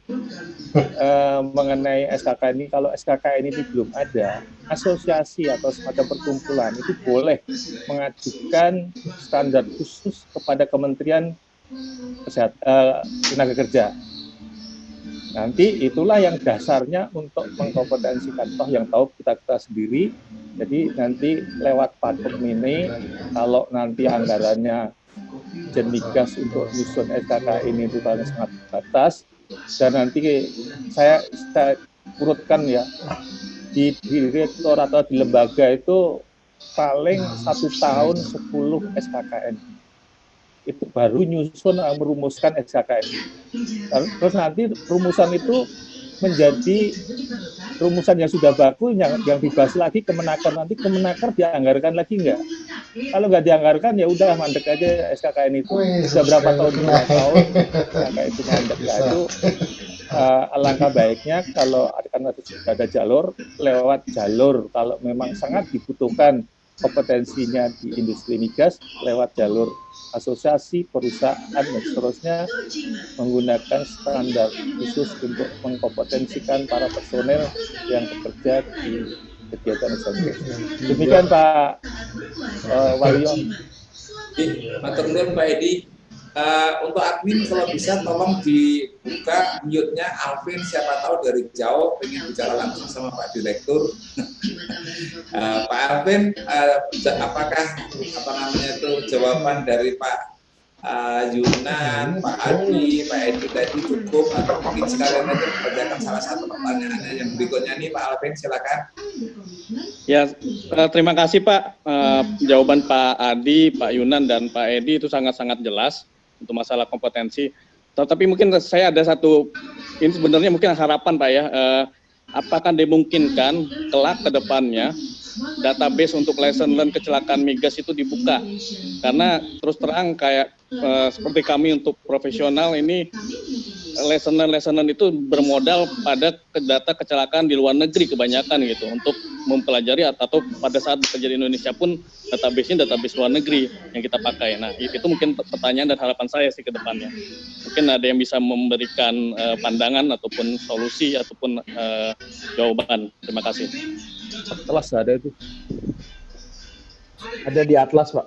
eh, mengenai SKK ini. Kalau SKK ini belum ada asosiasi atau semacam perkumpulan itu boleh mengajukan standar khusus kepada Kementerian Kesehatan eh, Tenaga Kerja Nanti itulah yang dasarnya untuk mengkompetensikan toh yang tahu kita kita sendiri. Jadi nanti lewat patung ini kalau nanti anggarannya jenigas untuk nyusun SKK ini itu sangat batas dan nanti saya, saya urutkan ya di direktur atau di lembaga itu paling satu tahun 10 SKKN itu baru nyusun eh, merumuskan SKKN. Terus nanti rumusan itu menjadi rumusan yang sudah baku yang, yang dibahas lagi kemenaker nanti kemenaker dianggarkan lagi enggak kalau nggak dianggarkan ya udah mandek aja SKKN itu. Sudah berapa tahun? lima tahun. SKKN itu mandek. Nah, itu uh, alangkah baiknya kalau akan ada jalur lewat jalur. Kalau memang sangat dibutuhkan kompetensinya di industri migas lewat jalur asosiasi perusahaan dan seterusnya menggunakan standar khusus untuk mengkompetensikan para personel yang bekerja di kegiatan usaha. Demikian Pak uh, Walion. Matur nuwun Pak Edi. Uh, untuk admin kalau bisa tolong dibuka mute-nya Alvin siapa tahu dari jauh pengen bicara langsung sama Pak Direktur. uh, Pak Alvin, uh, apakah apa namanya itu jawaban dari Pak uh, Yunan, Pak Adi, Pak Edi tadi cukup atau mungkin sekalian aja mengerjakan salah satu pertanyaannya yang berikutnya nih Pak Alvin silakan. Ya, terima kasih Pak. Uh, jawaban Pak Adi, Pak Yunan, dan Pak Edi itu sangat-sangat jelas untuk masalah kompetensi. Tapi mungkin saya ada satu, ini sebenarnya mungkin harapan Pak ya, eh, apakah dimungkinkan kelak ke depannya database untuk lesson learn kecelakaan migas itu dibuka karena terus terang kayak uh, seperti kami untuk profesional ini lesson learn lesson learn itu bermodal pada data kecelakaan di luar negeri kebanyakan gitu untuk mempelajari atau pada saat bekerja di Indonesia pun database-nya database luar negeri yang kita pakai. Nah, itu mungkin pertanyaan dan harapan saya sih ke depannya. Mungkin ada yang bisa memberikan uh, pandangan ataupun solusi ataupun uh, jawaban. Terima kasih. Atlas ada itu. Ada di Atlas, Pak.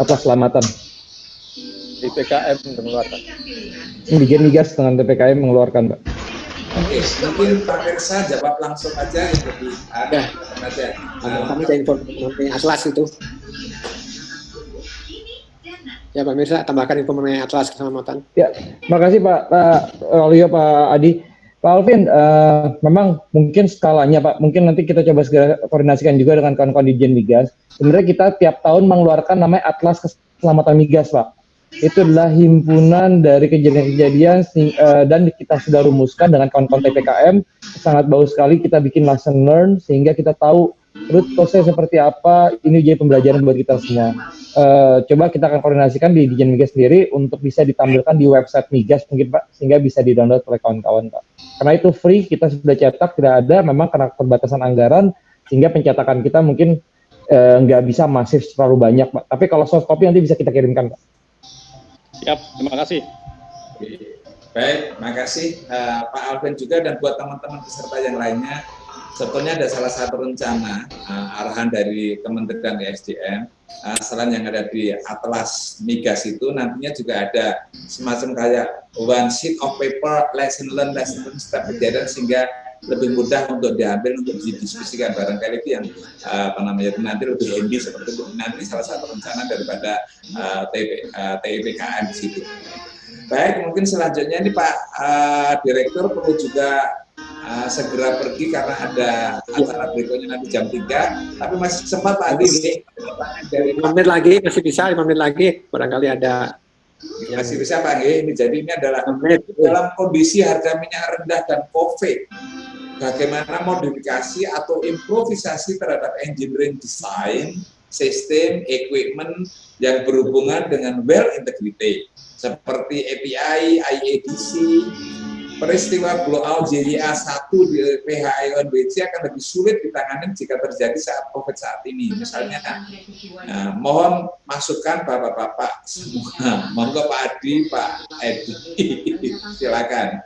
Atlas Selamatan. Di PKM mengeluarkan. Di Migas dengan PPKM mengeluarkan, Pak. Oke, mungkin Pak Kersa jawab langsung aja yang lebih ya. aja. Nah, kami ada informasi Atlas itu. Ya Pak Mirsa, tambahkan info mengenai Atlas keselamatan. Ya, makasih Pak Pak Olio, Pak Adi. Pak Alvin, uh, memang mungkin skalanya Pak, mungkin nanti kita coba segera koordinasikan juga dengan kawan-kawan di Jen Migas. Sebenarnya kita tiap tahun mengeluarkan namanya Atlas Keselamatan Migas Pak. Itu adalah himpunan dari kejadian-kejadian uh, dan kita sudah rumuskan dengan kawan-kawan TPKM. Sangat bagus sekali kita bikin lesson learn sehingga kita tahu root cause seperti apa, ini jadi pembelajaran buat kita semua. Uh, coba kita akan koordinasikan di Dijen Migas sendiri untuk bisa ditampilkan di website Migas mungkin Pak, sehingga bisa di-download oleh kawan-kawan Pak. Karena itu free, kita sudah cetak, tidak ada, memang karena keterbatasan anggaran, sehingga pencetakan kita mungkin uh, nggak bisa masif terlalu banyak Pak. Tapi kalau soft copy nanti bisa kita kirimkan Pak. Siap, terima kasih. Baik, terima kasih uh, Pak Alvin juga dan buat teman-teman peserta yang lainnya sebetulnya ada salah satu rencana uh, arahan dari Kementerian ESDM uh, selain yang ada di Atlas Migas itu nantinya juga ada semacam kayak one sheet of paper lesson learn lesson learn setiap kejadian sehingga lebih mudah untuk diambil untuk didiskusikan barangkali itu yang uh, apa namanya nanti lebih handy seperti itu. Nanti salah satu rencana daripada uh, TIP, uh, TIPKM di situ. Baik, mungkin selanjutnya ini Pak uh, Direktur perlu juga uh, segera pergi karena ada acara berikutnya nanti jam 3 tapi masih sempat Pak Adi nih dari 5 menit lagi masih bisa 5 menit lagi. Barangkali ada masih bisa Pak G. Ini jadi ini adalah dalam kondisi harga minyak rendah dan COVID bagaimana modifikasi atau improvisasi terhadap engineering design sistem equipment yang berhubungan dengan well integrity seperti API, IADC, peristiwa blowout JDA 1 di PHIONBC akan lebih sulit ditangani jika terjadi saat COVID saat ini. Misalnya, nah, mohon masukkan Bapak-Bapak semua. Monggo Pak Adi, Pak Edi. Silakan.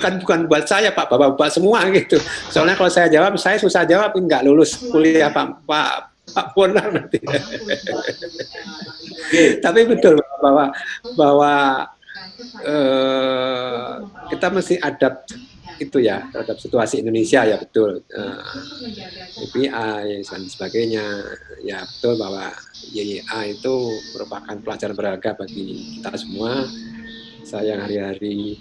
Kan bukan buat saya Pak, Bapak-Bapak semua gitu. Soalnya kalau saya jawab, saya susah jawab, nggak lulus kuliah Pak, Pak Pak Bonar nanti. Tapi betul bahwa bahwa eh, kita mesti adapt itu ya terhadap situasi Indonesia ya betul. Uh, dan sebagainya. Ya betul bahwa YYA itu merupakan pelajaran berharga bagi kita semua. Saya hari-hari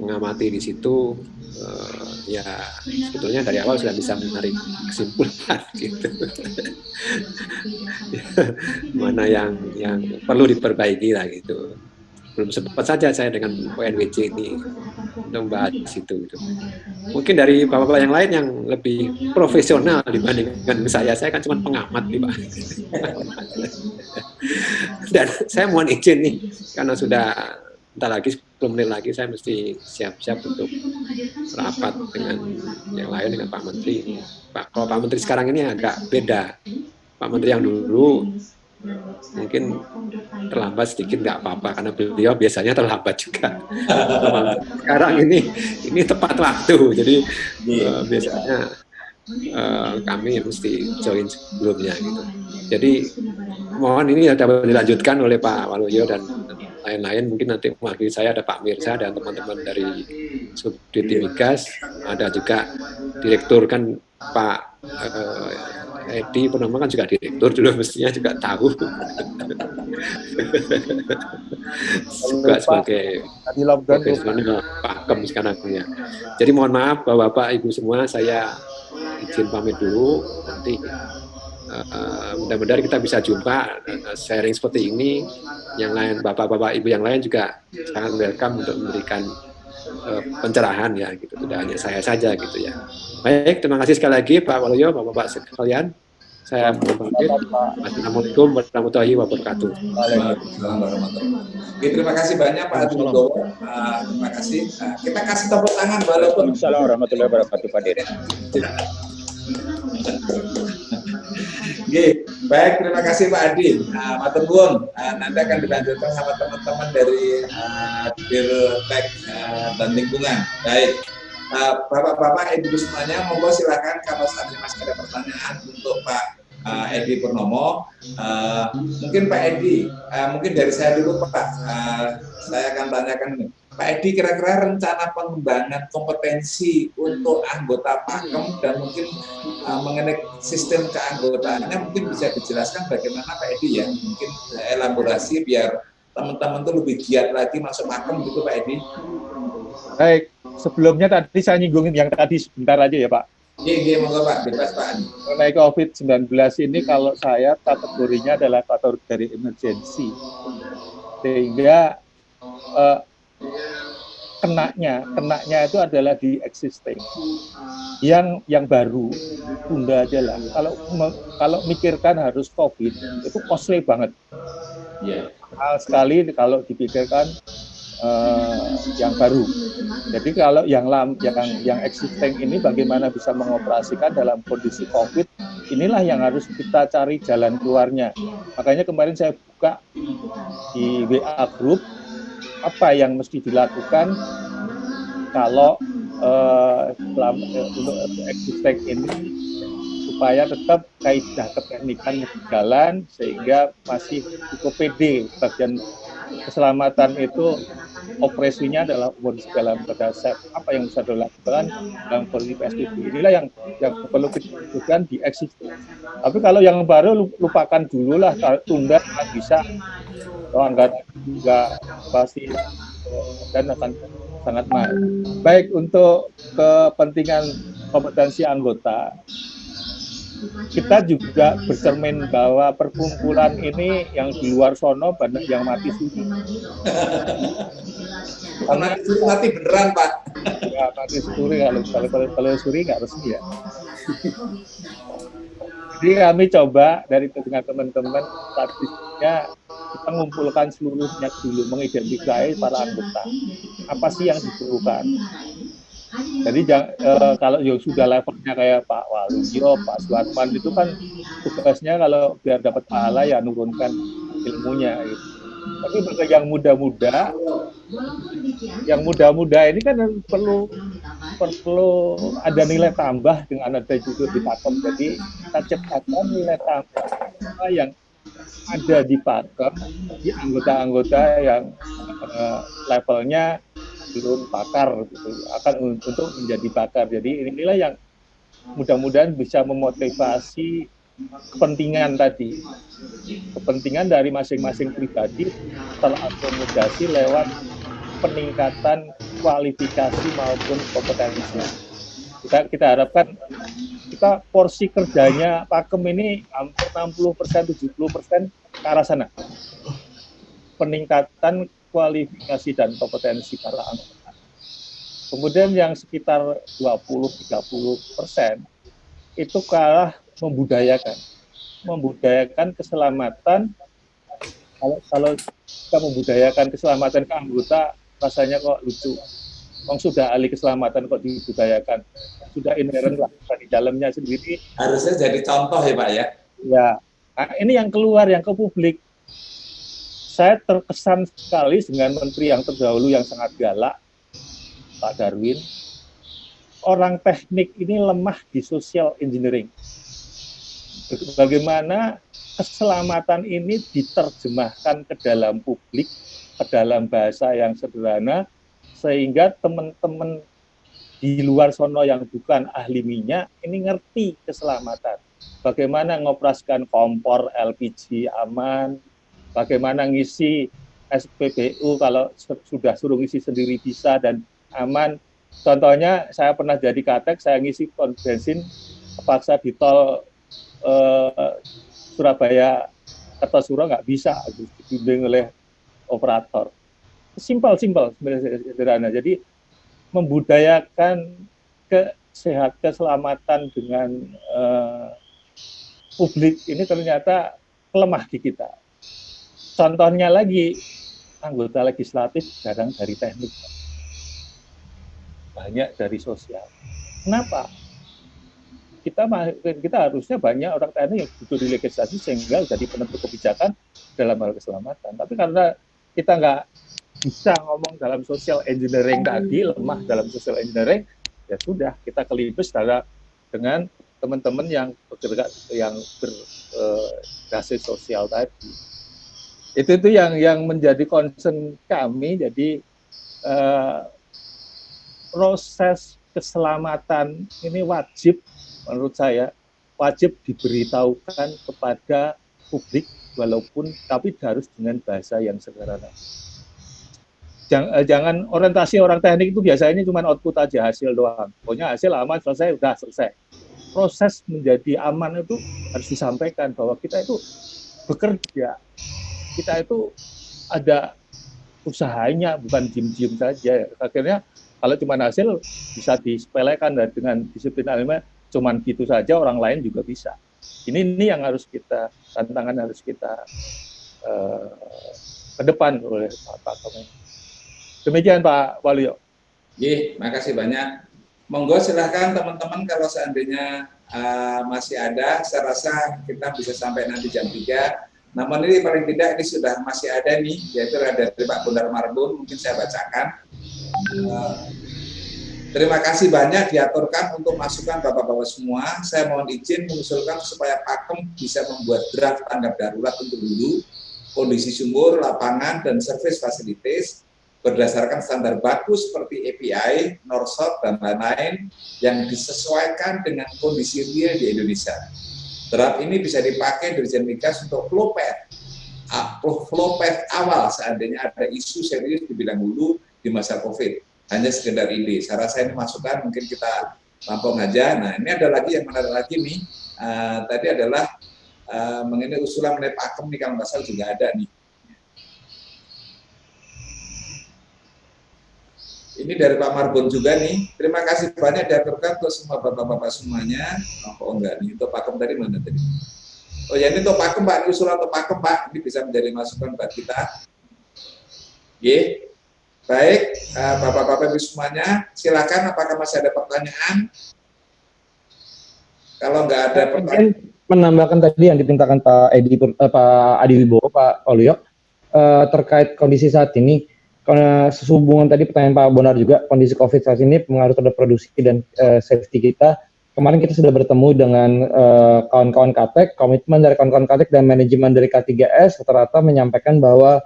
mengamati di situ uh, ya sebetulnya dari awal sudah bisa menarik kesimpulan gitu. Mana yang yang perlu diperbaiki lah gitu belum sempat saja saya dengan ONWJ ini untuk membahas itu gitu. mungkin dari bapak-bapak yang lain yang lebih profesional dibandingkan saya saya kan cuma pengamat nih pak dan saya mohon izin nih karena sudah entah lagi 10 menit lagi saya mesti siap-siap untuk rapat dengan yang lain dengan Pak Menteri. Pak, kalau Pak Menteri sekarang ini agak beda. Pak Menteri yang dulu mungkin terlambat sedikit nggak apa-apa karena beliau biasanya terlambat juga. sekarang ini ini tepat waktu, jadi uh, biasanya uh, kami mesti join sebelumnya gitu. Jadi mohon ini dapat dilanjutkan oleh Pak Waluyo dan lain-lain mungkin nanti mewakili saya ada Pak Mirza dan teman-teman dari Subdit Migas ada juga direktur kan Pak uh, Edi Purnama kan juga direktur dulu mestinya juga tahu. Juga sebagai profesional pakem sekarang ya jadi mohon maaf bapak-bapak ibu semua saya izin pamit dulu. Nanti uh, mudah-mudahan kita bisa jumpa uh, sharing seperti ini. Yang lain bapak-bapak ibu yang lain juga sangat welcome untuk memberikan uh, pencerahan ya gitu. Tidak hanya saya saja gitu ya. Baik terima kasih sekali lagi Pak Waluyo bapak-bapak sekalian. Saya pamit. Assalamualaikum warahmatullahi wabarakatuh. Oke, terima kasih banyak Pak Adi Wibowo. Uh, terima kasih. Uh, kita kasih tepuk tangan walaupun Assalamualaikum warahmatullahi wabarakatuh Pak Dirjen. Oke, baik terima kasih Pak Adi. Nah, Matur nuwun. Uh, nanti akan dilanjutkan sama teman-teman dari uh, Dirtek uh, dan lingkungan. Baik. Bapak-bapak, Ibu semuanya, monggo silakan kalau ini masih ada pertanyaan untuk Pak uh, Edi Purnomo. Uh, mungkin Pak Edi, uh, mungkin dari saya dulu Pak, uh, saya akan tanyakan ini. Pak Edi, kira-kira rencana pengembangan kompetensi untuk anggota Pakem dan mungkin uh, mengenai sistem keanggotaannya mungkin bisa dijelaskan bagaimana Pak Edi ya, mungkin elaborasi biar teman-teman tuh lebih giat lagi masuk Pakem gitu Pak Edi. Baik, sebelumnya tadi saya nyinggungin yang tadi sebentar aja ya Pak. Iya, iya, monggo Pak, bebas Pak. Mengenai COVID-19 ini kalau saya kategorinya adalah kategori dari emergency. Sehingga eh, kenaknya, kenaknya itu adalah di existing. Yang yang baru tunda aja lah. Kalau kalau mikirkan harus COVID itu costly banget. Ya. Hal sekali kalau dipikirkan uh, yang baru. Jadi kalau yang lam, yang yang existing ini bagaimana bisa mengoperasikan dalam kondisi COVID, inilah yang harus kita cari jalan keluarnya. Makanya kemarin saya buka di WA group apa yang mesti dilakukan kalau uh, untuk existing ini supaya tetap kaidah keteknikan berjalan sehingga masih cukup pede bagian keselamatan itu operasinya adalah kondisi dalam berdasar apa yang bisa dilakukan dalam kondisi PSBB. Inilah yang yang perlu kita di existing. Tapi kalau yang baru lupakan dulu lah, tunda bisa, oh, enggak, enggak pasti dan akan sangat mahal. Baik untuk kepentingan kompetensi anggota, kita juga bercermin bahwa perkumpulan ini yang di luar sono banyak yang mati suri. Karena itu mati beneran Pak. Ya mati suri kalau kalau kalau, kalau suri nggak resmi ya. Jadi kami coba dari dengan teman-teman statistiknya kita mengumpulkan seluruhnya dulu mengidentifikasi para anggota apa sih yang diperlukan jadi uh, kalau yang sudah levelnya kayak Pak Waluyo, Pak Suatman itu kan tugasnya kalau biar dapat pahala ya nurunkan ilmunya gitu. Tapi bagi yang muda-muda, yang muda-muda ini kan perlu perlu ada nilai tambah dengan ada juga di pakem. Jadi kita ciptakan nilai tambah yang ada di pakem di anggota-anggota yang uh, levelnya belum pakar gitu, akan untuk menjadi pakar. Jadi inilah yang mudah-mudahan bisa memotivasi kepentingan tadi. Kepentingan dari masing-masing pribadi terakomodasi lewat peningkatan kualifikasi maupun kompetensi. Kita, kita harapkan kita porsi kerjanya Pakem ini hampir 60 persen, 70 persen ke arah sana. Peningkatan kualifikasi dan kompetensi para anggota. Kemudian yang sekitar 20-30 persen itu ke arah membudayakan, membudayakan keselamatan. Kalau kalau kita membudayakan keselamatan ke anggota, rasanya kok lucu. Wong sudah ahli keselamatan kok dibudayakan, sudah inherent lah di dalamnya sendiri. Harusnya jadi contoh ya Pak ya. Ya, nah, ini yang keluar yang ke publik saya terkesan sekali dengan menteri yang terdahulu yang sangat galak, Pak Darwin. Orang teknik ini lemah di social engineering. Bagaimana keselamatan ini diterjemahkan ke dalam publik, ke dalam bahasa yang sederhana, sehingga teman-teman di luar sono yang bukan ahli minyak ini ngerti keselamatan. Bagaimana ngoperasikan kompor LPG aman, bagaimana ngisi SPBU kalau sudah suruh ngisi sendiri bisa dan aman. Contohnya saya pernah jadi katek, saya ngisi bensin paksa di tol eh, Surabaya Kertosuro nggak bisa dibimbing oleh operator. Simpel, simpel sederhana. Jadi membudayakan kesehat keselamatan dengan eh, publik ini ternyata lemah di kita contohnya lagi anggota legislatif jarang dari teknik banyak dari sosial kenapa kita kita harusnya banyak orang teknik yang butuh di legislasi sehingga jadi penentu kebijakan dalam hal keselamatan. Tapi karena kita nggak bisa ngomong dalam social engineering tadi lemah dalam social engineering ya sudah kita kelibus dengan teman-teman yang bergerak yang berbasis sosial tadi. Itu itu yang yang menjadi concern kami. Jadi uh, proses keselamatan ini wajib menurut saya wajib diberitahukan kepada publik walaupun tapi harus dengan bahasa yang sederhana. Jangan, eh, jangan orientasi orang teknik itu biasanya cuma output aja hasil doang. Pokoknya hasil aman selesai udah selesai. Proses menjadi aman itu harus disampaikan bahwa kita itu bekerja. Kita itu ada usahanya bukan diem-diem saja. Akhirnya kalau cuma hasil bisa disepelekan dengan disiplin ilmiah cuman gitu saja orang lain juga bisa ini ini yang harus kita tantangan harus kita uh, ke depan oleh Pak Komen. Demikian Pak Waluyo. Iya, makasih banyak. Monggo silahkan teman-teman kalau seandainya uh, masih ada, saya rasa kita bisa sampai nanti jam 3 namun ini paling tidak ini sudah masih ada nih, yaitu ada dari Pak Bundar Marbun, mungkin saya bacakan. Uh, terima kasih banyak diaturkan untuk masukan Bapak-Bapak semua. Saya mohon izin mengusulkan supaya Pakem bisa membuat draft tanggap darurat untuk dulu, kondisi sumur, lapangan, dan service facilities berdasarkan standar baku seperti API, NORSOT, dan lain-lain yang disesuaikan dengan kondisi real di Indonesia Draft ini bisa dipakai Dirjen Migas untuk flow path, flow path awal seandainya ada isu serius di bidang hulu di masa COVID. Hanya sekedar ide. Saya rasa ini masukan mungkin kita lampau aja. Nah ini ada lagi yang menarik lagi nih. Uh, tadi adalah uh, mengenai usulan mengenai pakem nih kalau nggak salah juga ada nih. Ini dari Pak Marbon juga nih. Terima kasih banyak diaturkan untuk semua bapak-bapak semuanya. Oh, oh enggak nih, untuk Pakem tadi mana tadi? Oh ya ini untuk Pakem Pak, ini usulan untuk Pakem Pak. Ini bisa menjadi masukan buat kita. Ye. Baik, bapak-bapak ibu semuanya, silakan apakah masih ada pertanyaan? Kalau nggak ada pertanyaan. Menambahkan tadi yang dipintakan Pak Edi, uh, Pak Adi Wibowo, Pak Olio, uh, terkait kondisi saat ini, karena sehubungan tadi pertanyaan Pak Bonar juga kondisi COVID saat ini pengaruh terhadap produksi dan uh, safety kita. Kemarin kita sudah bertemu dengan uh, kawan-kawan KTEK, komitmen dari kawan-kawan KTEK dan manajemen dari K3S rata-rata menyampaikan bahwa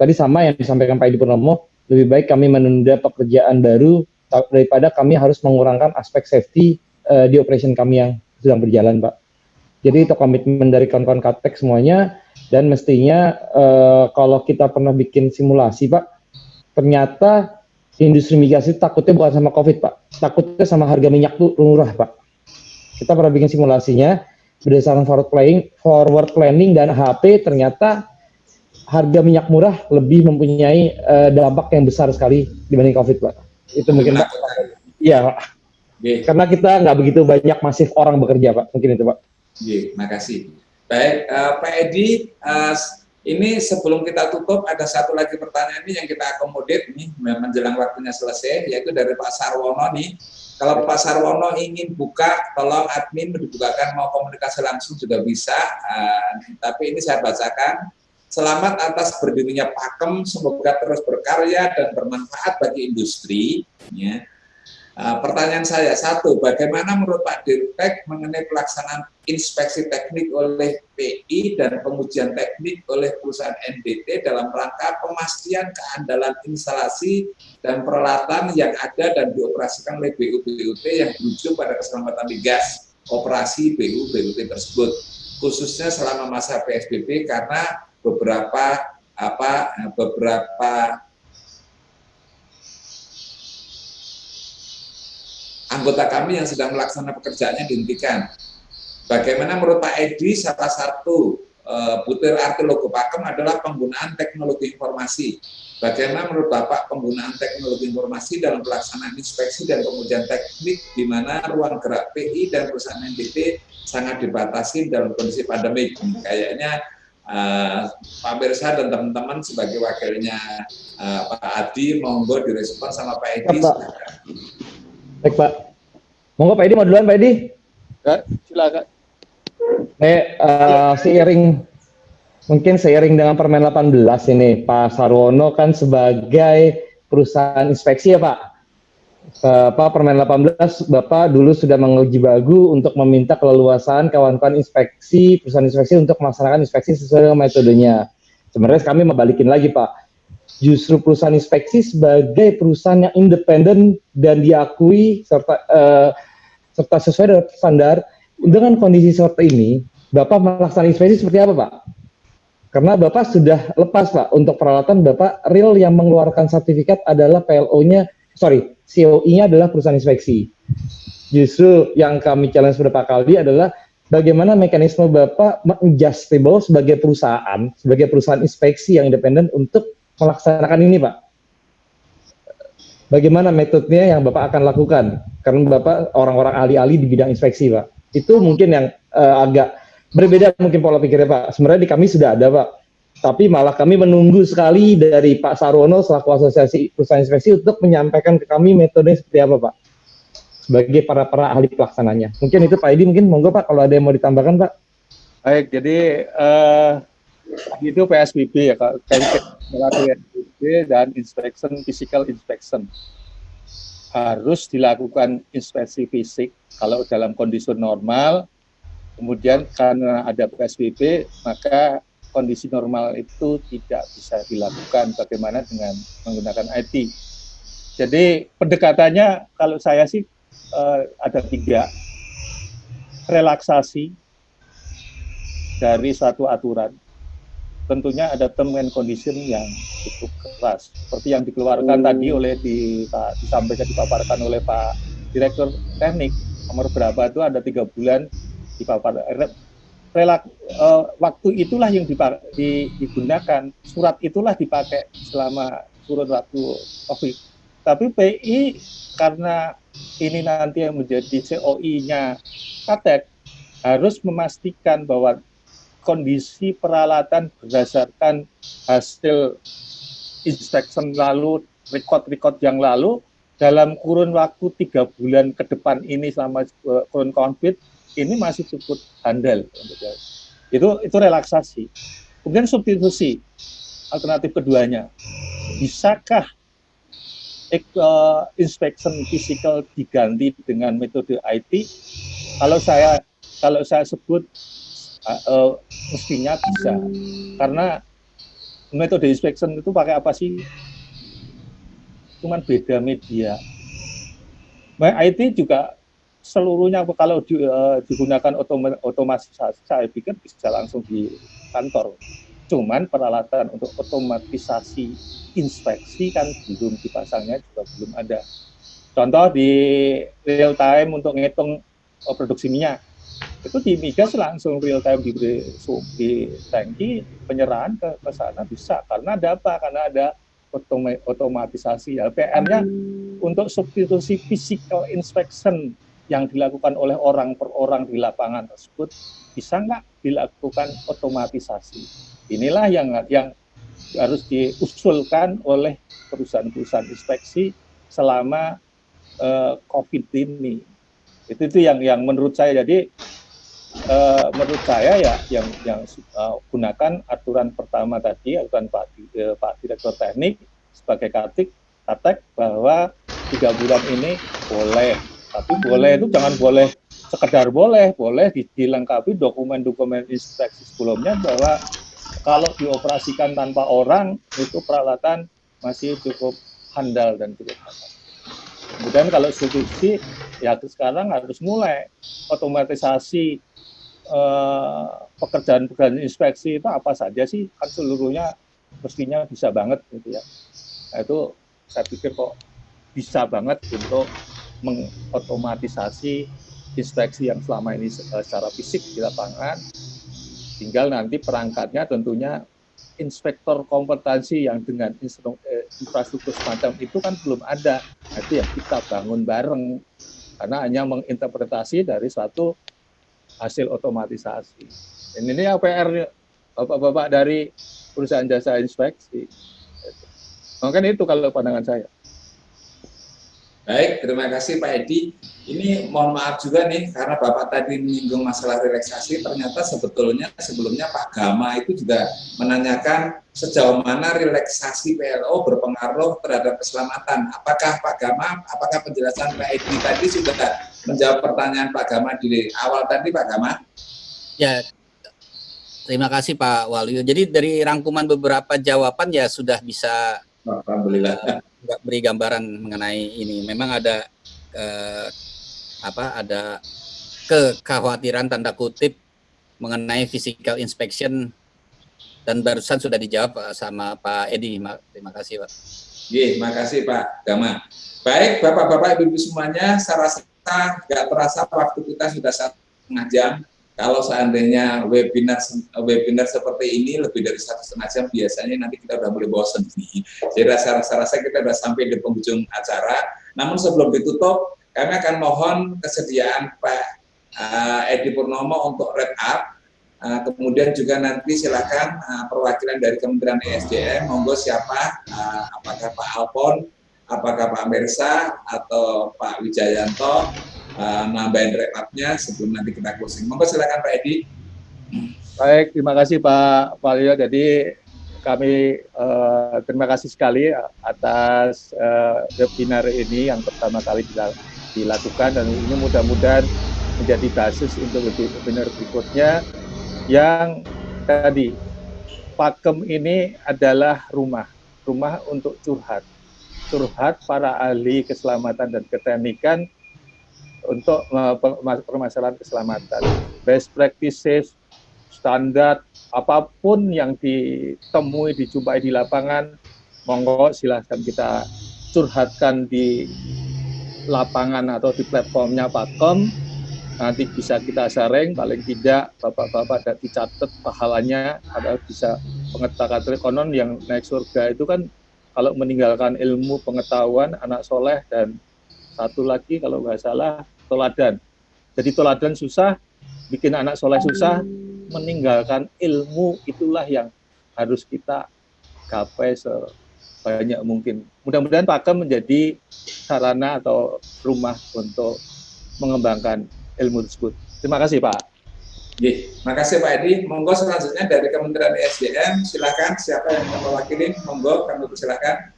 tadi sama yang disampaikan Pak Edi Purnomo, lebih baik kami menunda pekerjaan baru daripada kami harus mengurangkan aspek safety uh, di operation kami yang sedang berjalan, Pak. Jadi itu komitmen dari kawan-kawan Katek semuanya dan mestinya uh, kalau kita pernah bikin simulasi, Pak, ternyata industri migas itu takutnya bukan sama COVID, Pak. Takutnya sama harga minyak tuh murah, Pak. Kita pernah bikin simulasinya berdasarkan forward planning, forward planning dan HP ternyata harga minyak murah lebih mempunyai uh, dampak yang besar sekali dibanding COVID, Pak. Itu mungkin Pak. Iya, Pak. Karena kita nggak begitu banyak masif orang bekerja, Pak. Mungkin itu, Pak. Iya, makasih. Baik, uh, Pak Edi, uh, ini sebelum kita tutup ada satu lagi pertanyaan ini yang kita akomodir nih menjelang waktunya selesai, yaitu dari Pak Sarwono nih. Kalau Pak Sarwono ingin buka, tolong admin dibukakan mau komunikasi langsung juga bisa. Uh, tapi ini saya bacakan Selamat atas berdirinya Pakem, semoga terus berkarya dan bermanfaat bagi industri. Ya. Uh, pertanyaan saya, satu, bagaimana menurut Pak Dirtek mengenai pelaksanaan inspeksi teknik oleh PI dan pengujian teknik oleh perusahaan NDT dalam rangka pemastian keandalan instalasi dan peralatan yang ada dan dioperasikan oleh BU-BUT yang berujung pada keselamatan migas operasi BU-BUT tersebut, khususnya selama masa PSBB karena beberapa apa beberapa anggota kami yang sedang melaksanakan pekerjaannya dihentikan. Bagaimana menurut Pak Edi salah satu uh, butir arti logo Pakem adalah penggunaan teknologi informasi. Bagaimana menurut Bapak penggunaan teknologi informasi dalam pelaksanaan inspeksi dan pengujian teknik di mana ruang gerak PI dan perusahaan NTT sangat dibatasi dalam kondisi pandemi. Kayaknya uh, Pak Bersa dan teman-teman sebagai wakilnya uh, Pak Adi, monggo direspon sama Pak Edi. Ya, Pak. Baik Pak. Monggo Pak Edi mau duluan Pak Edi. Ya, silakan. Eh, uh, seiring mungkin seiring dengan Permen 18 ini Pak Sarwono kan sebagai perusahaan inspeksi ya Pak. Bapak Permen 18, Bapak dulu sudah menguji bagu untuk meminta keleluasan kawan-kawan inspeksi, perusahaan inspeksi untuk melaksanakan inspeksi sesuai dengan metodenya. Sebenarnya kami membalikin lagi Pak, justru perusahaan inspeksi sebagai perusahaan yang independen dan diakui serta uh, serta sesuai dengan standar dengan kondisi seperti ini, Bapak melaksanakan inspeksi seperti apa Pak? Karena Bapak sudah lepas Pak untuk peralatan Bapak real yang mengeluarkan sertifikat adalah PLO-nya, sorry, COI-nya adalah perusahaan inspeksi. Justru yang kami challenge beberapa kali adalah bagaimana mekanisme Bapak menjustable sebagai perusahaan, sebagai perusahaan inspeksi yang independen untuk melaksanakan ini, Pak. Bagaimana metodenya yang Bapak akan lakukan? Karena Bapak orang-orang ahli-ahli di bidang inspeksi, Pak. Itu mungkin yang uh, agak berbeda mungkin pola pikirnya, Pak. Sebenarnya di kami sudah ada, Pak tapi malah kami menunggu sekali dari Pak Sarwono selaku asosiasi perusahaan inspeksi untuk menyampaikan ke kami metode seperti apa Pak sebagai para para ahli pelaksananya. Mungkin itu Pak Edi mungkin monggo Pak kalau ada yang mau ditambahkan Pak. Baik, jadi uh, itu PSBB ya Kak, PSBB dan inspection physical inspection harus dilakukan inspeksi fisik kalau dalam kondisi normal. Kemudian karena ada PSBB maka kondisi normal itu tidak bisa dilakukan bagaimana dengan menggunakan IT. Jadi pendekatannya kalau saya sih uh, ada tiga relaksasi dari suatu aturan. Tentunya ada term and condition yang cukup keras, seperti yang dikeluarkan hmm. tadi oleh di, Pak, disampaikan dipaparkan oleh Pak Direktur Teknik nomor berapa itu ada tiga bulan dipaparkan relak uh, waktu itulah yang digunakan surat itulah dipakai selama kurun waktu COVID. Tapi PI karena ini nanti yang menjadi COI-nya Katek harus memastikan bahwa kondisi peralatan berdasarkan hasil inspection lalu, record-record yang lalu dalam kurun waktu tiga bulan ke depan ini selama eh, kurun COVID ini masih cukup handal itu itu relaksasi. Kemudian substitusi alternatif keduanya. Bisakah uh, inspection physical diganti dengan metode IT kalau saya kalau saya sebut uh, mestinya bisa. Karena metode inspection itu pakai apa sih? Cuman beda media. Nah, IT juga seluruhnya kalau di, uh, digunakan otoma, otomatisasi, saya pikir bisa langsung di kantor. Cuman peralatan untuk otomatisasi inspeksi kan belum dipasangnya juga belum ada. Contoh di real time untuk ngitung oh, produksi minyak itu di migas langsung real time di di tangki penyerahan ke, ke sana bisa karena ada apa? Karena ada otomatisasi. Ya, PR-nya hmm. untuk substitusi physical inspection yang dilakukan oleh orang per orang di lapangan tersebut bisa nggak dilakukan otomatisasi? Inilah yang yang harus diusulkan oleh perusahaan-perusahaan inspeksi selama uh, COVID ini. Itu itu yang yang menurut saya jadi uh, menurut saya ya yang yang uh, gunakan aturan pertama tadi aturan Pak uh, Pak Direktur Teknik sebagai katik katek bahwa tiga bulan ini boleh tapi boleh itu jangan boleh sekedar boleh boleh dilengkapi dokumen-dokumen inspeksi sebelumnya bahwa kalau dioperasikan tanpa orang itu peralatan masih cukup handal dan cukup handal. Kemudian kalau institusi ya sekarang harus mulai otomatisasi eh, pekerjaan-pekerjaan inspeksi itu apa saja sih kan seluruhnya mestinya bisa banget gitu ya. Nah, itu saya pikir kok bisa banget untuk mengotomatisasi inspeksi yang selama ini eh, secara fisik di lapangan Tinggal nanti perangkatnya tentunya inspektor kompetensi yang dengan eh, infrastruktur semacam itu kan belum ada. Nah, itu yang kita bangun bareng karena hanya menginterpretasi dari suatu hasil otomatisasi. Dan ini yang PR bapak-bapak dari perusahaan jasa inspeksi. Mungkin itu kalau pandangan saya. Baik, terima kasih Pak Edi. Ini mohon maaf juga nih, karena Bapak tadi menyinggung masalah relaksasi, ternyata sebetulnya sebelumnya Pak Gama itu juga menanyakan sejauh mana relaksasi PLO berpengaruh terhadap keselamatan. Apakah Pak Gama, apakah penjelasan Pak Edi tadi sudah menjawab pertanyaan Pak Gama di awal tadi Pak Gama? Ya, terima kasih Pak Walu. Jadi dari rangkuman beberapa jawaban ya sudah bisa Alhamdulillah nggak beri gambaran mengenai ini. Memang ada eh, apa? Ada kekhawatiran tanda kutip mengenai physical inspection dan barusan sudah dijawab eh, sama Pak Edi. Terima kasih Pak. Iya, terima kasih Pak Gama. Baik, Bapak-Bapak, Ibu-Ibu semuanya, saya rasa nggak terasa waktu kita sudah satu setengah jam kalau seandainya webinar webinar seperti ini lebih dari satu setengah jam biasanya nanti kita udah mulai bosan nih. Jadi rasa-rasa kita udah sampai di penghujung acara. Namun sebelum ditutup, kami akan mohon kesediaan Pak uh, Edi Purnomo untuk wrap up. Uh, kemudian juga nanti silakan uh, perwakilan dari Kementerian ESDM, monggo siapa, uh, apakah Pak Alpon, apakah Pak Mersa atau Pak Wijayanto, uh, nambahin rekapnya sebelum nanti kita closing. Monggo silakan Pak Edi. Baik, terima kasih Pak Valio. Jadi kami uh, terima kasih sekali atas uh, webinar ini yang pertama kali dilakukan dan ini mudah-mudahan menjadi basis untuk webinar berikutnya yang tadi Pakem ini adalah rumah, rumah untuk curhat, curhat para ahli keselamatan dan keteknikan untuk permasalahan keselamatan. Best practices, standar, apa pun yang ditemui, dijumpai di lapangan, monggo silahkan kita curhatkan di lapangan atau di platformnya Pakom, nanti bisa kita sharing, paling tidak Bapak-Bapak ada dicatat pahalanya, ada bisa pengetahuan konon yang naik surga itu kan kalau meninggalkan ilmu pengetahuan anak soleh dan satu lagi kalau nggak salah toladan. Jadi toladan susah, bikin anak soleh susah, meninggalkan ilmu itulah yang harus kita gapai sebanyak mungkin. Mudah-mudahan Pakem menjadi sarana atau rumah untuk mengembangkan ilmu tersebut. Terima kasih Pak. Terima kasih Pak Edi. Monggo selanjutnya dari Kementerian ESDM, silakan siapa yang mewakili, monggo kami silakan.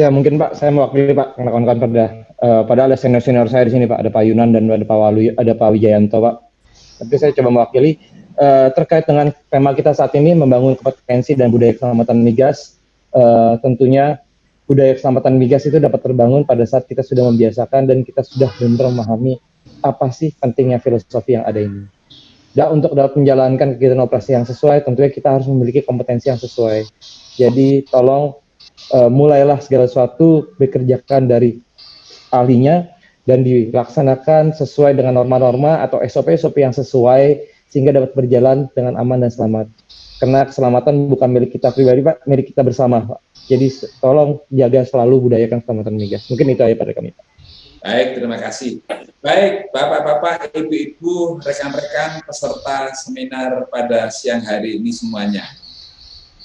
Ya mungkin Pak, saya mewakili Pak kawan-kawan pada uh, pada ada senior-senior saya di sini Pak, ada Pak Yunan dan ada Pak Walu, ada Pak Wijayanto Pak. Tapi saya coba mewakili. uh, terkait dengan tema kita saat ini membangun kompetensi dan budaya keselamatan migas, uh, tentunya budaya keselamatan migas itu dapat terbangun pada saat kita sudah membiasakan dan kita sudah benar memahami apa sih pentingnya filosofi yang ada ini. Dan untuk dapat menjalankan kegiatan operasi yang sesuai, tentunya kita harus memiliki kompetensi yang sesuai. Jadi tolong uh, mulailah segala sesuatu bekerjakan dari ahlinya dan dilaksanakan sesuai dengan norma-norma atau SOP-SOP yang sesuai sehingga dapat berjalan dengan aman dan selamat. Karena keselamatan bukan milik kita pribadi, Pak, milik kita bersama, Pak. Jadi tolong jaga selalu budayakan keselamatan migas. Mungkin itu aja pada kami. Baik, terima kasih. Baik, Bapak-Bapak, Ibu-Ibu, rekan-rekan peserta seminar pada siang hari ini semuanya.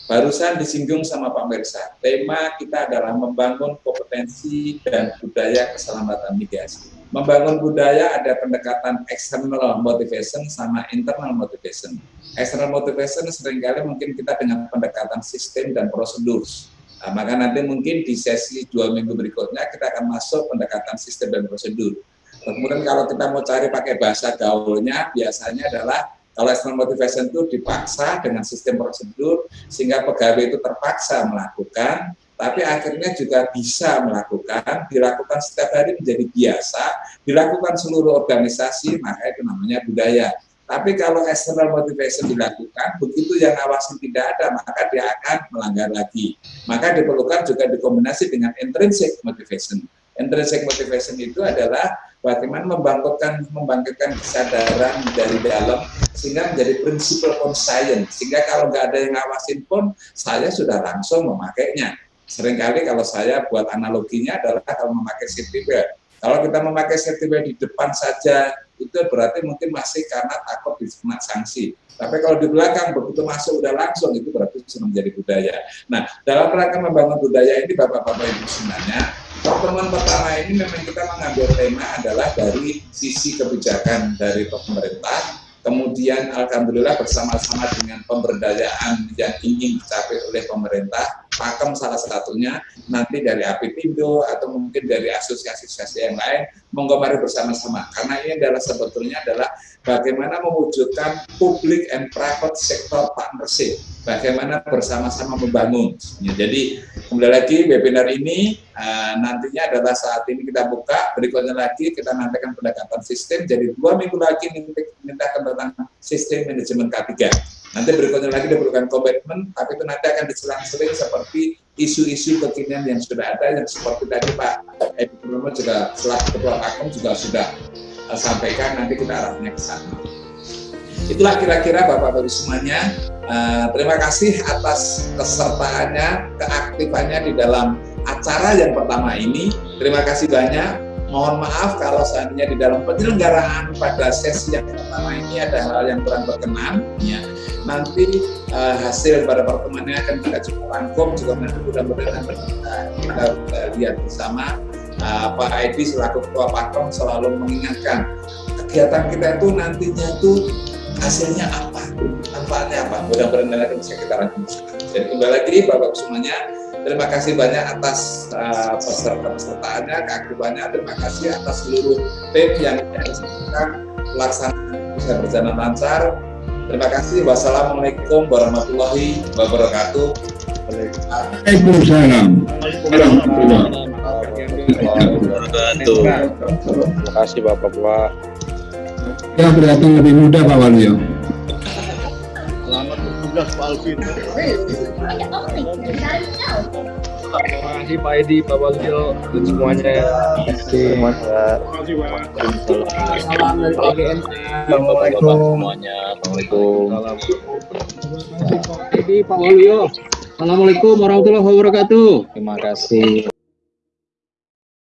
Barusan disinggung sama Pak Mersa, tema kita adalah membangun kompetensi dan budaya keselamatan migas. Membangun budaya ada pendekatan external motivation sama internal motivation. External motivation sering kali mungkin kita dengan pendekatan sistem dan prosedur. Nah, maka nanti mungkin di sesi dua minggu berikutnya kita akan masuk pendekatan sistem dan prosedur. Kemudian kalau kita mau cari pakai bahasa gaulnya, biasanya adalah kalau external motivation itu dipaksa dengan sistem prosedur sehingga pegawai itu terpaksa melakukan, tapi akhirnya juga bisa melakukan, dilakukan setiap hari menjadi biasa, dilakukan seluruh organisasi, maka itu namanya budaya. Tapi kalau external motivation dilakukan, begitu yang awasin tidak ada, maka dia akan melanggar lagi. Maka diperlukan juga dikombinasi dengan intrinsic motivation. Intrinsic motivation itu adalah bagaimana membangkitkan membangkitkan kesadaran dari dalam sehingga menjadi prinsipal conscience sehingga kalau nggak ada yang ngawasin pun saya sudah langsung memakainya. Seringkali kalau saya buat analoginya adalah kalau memakai safety belt kalau kita memakai safety belt di depan saja itu berarti mungkin masih karena takut dikena sanksi. Tapi kalau di belakang begitu masuk udah langsung itu berarti sudah menjadi budaya. Nah, dalam rangka membangun budaya ini Bapak-bapak Ibu sebenarnya pertemuan pertama ini memang kita mengambil tema adalah dari sisi kebijakan dari pemerintah kemudian alhamdulillah bersama-sama dengan pemberdayaan yang ingin dicapai oleh pemerintah, pakem salah satunya nanti dari APindo atau mungkin dari asosiasi-asosiasi yang lain, monggo mari bersama-sama. Karena ini adalah sebetulnya adalah bagaimana mewujudkan public and private sector partnership, bagaimana bersama-sama membangun. Ya, jadi kembali lagi webinar ini uh, nantinya adalah saat ini kita buka, berikutnya lagi kita nantikan pendekatan sistem, jadi dua minggu lagi minta tentang sistem manajemen K3. Nanti berikutnya lagi diperlukan komitmen, tapi itu nanti akan diselang-seling seperti isu-isu kekinian yang sudah ada, yang seperti tadi Pak Edi juga selaku Ketua Pakem juga sudah sampaikan, nanti kita arahnya ke sana. Itulah kira-kira Bapak-Bapak semuanya. Uh, terima kasih atas kesertaannya, keaktifannya di dalam acara yang pertama ini. Terima kasih banyak mohon maaf kalau seandainya di dalam penyelenggaraan pada sesi yang pertama ini ada hal yang kurang berkenan ya nanti uh, hasil pada pertemuan ini akan kita coba rangkum juga nanti mudah-mudahan kita, kita, kita lihat bersama uh, Pak Edi selaku Ketua Pakom selalu mengingatkan kegiatan kita itu nantinya itu hasilnya apa manfaatnya apa mudah-mudahan nanti bisa kita rangkum jadi kembali lagi Bapak semuanya Terima kasih banyak atas uh, peserta-pesertaannya, keaktifannya. Terima kasih atas seluruh tim yang menyaksikan pelaksanaan bisa berjalan lancar. Terima kasih. Wassalamualaikum warahmatullahi wabarakatuh. Waalaikumsalam warahmatullahi wabarakatuh. Terima kasih Bapak-Bapak. Ya berdatang lebih mudah Pak Waluyo. Selamat bertugas Pak Alvin. Terima kasih Pak Edi, Pak Bagio, dan semuanya. Terima kasih. Assalamualaikum semuanya. Assalamualaikum. Edi, Pak Waluyo. Assalamualaikum warahmatullahi wabarakatuh. Terima kasih.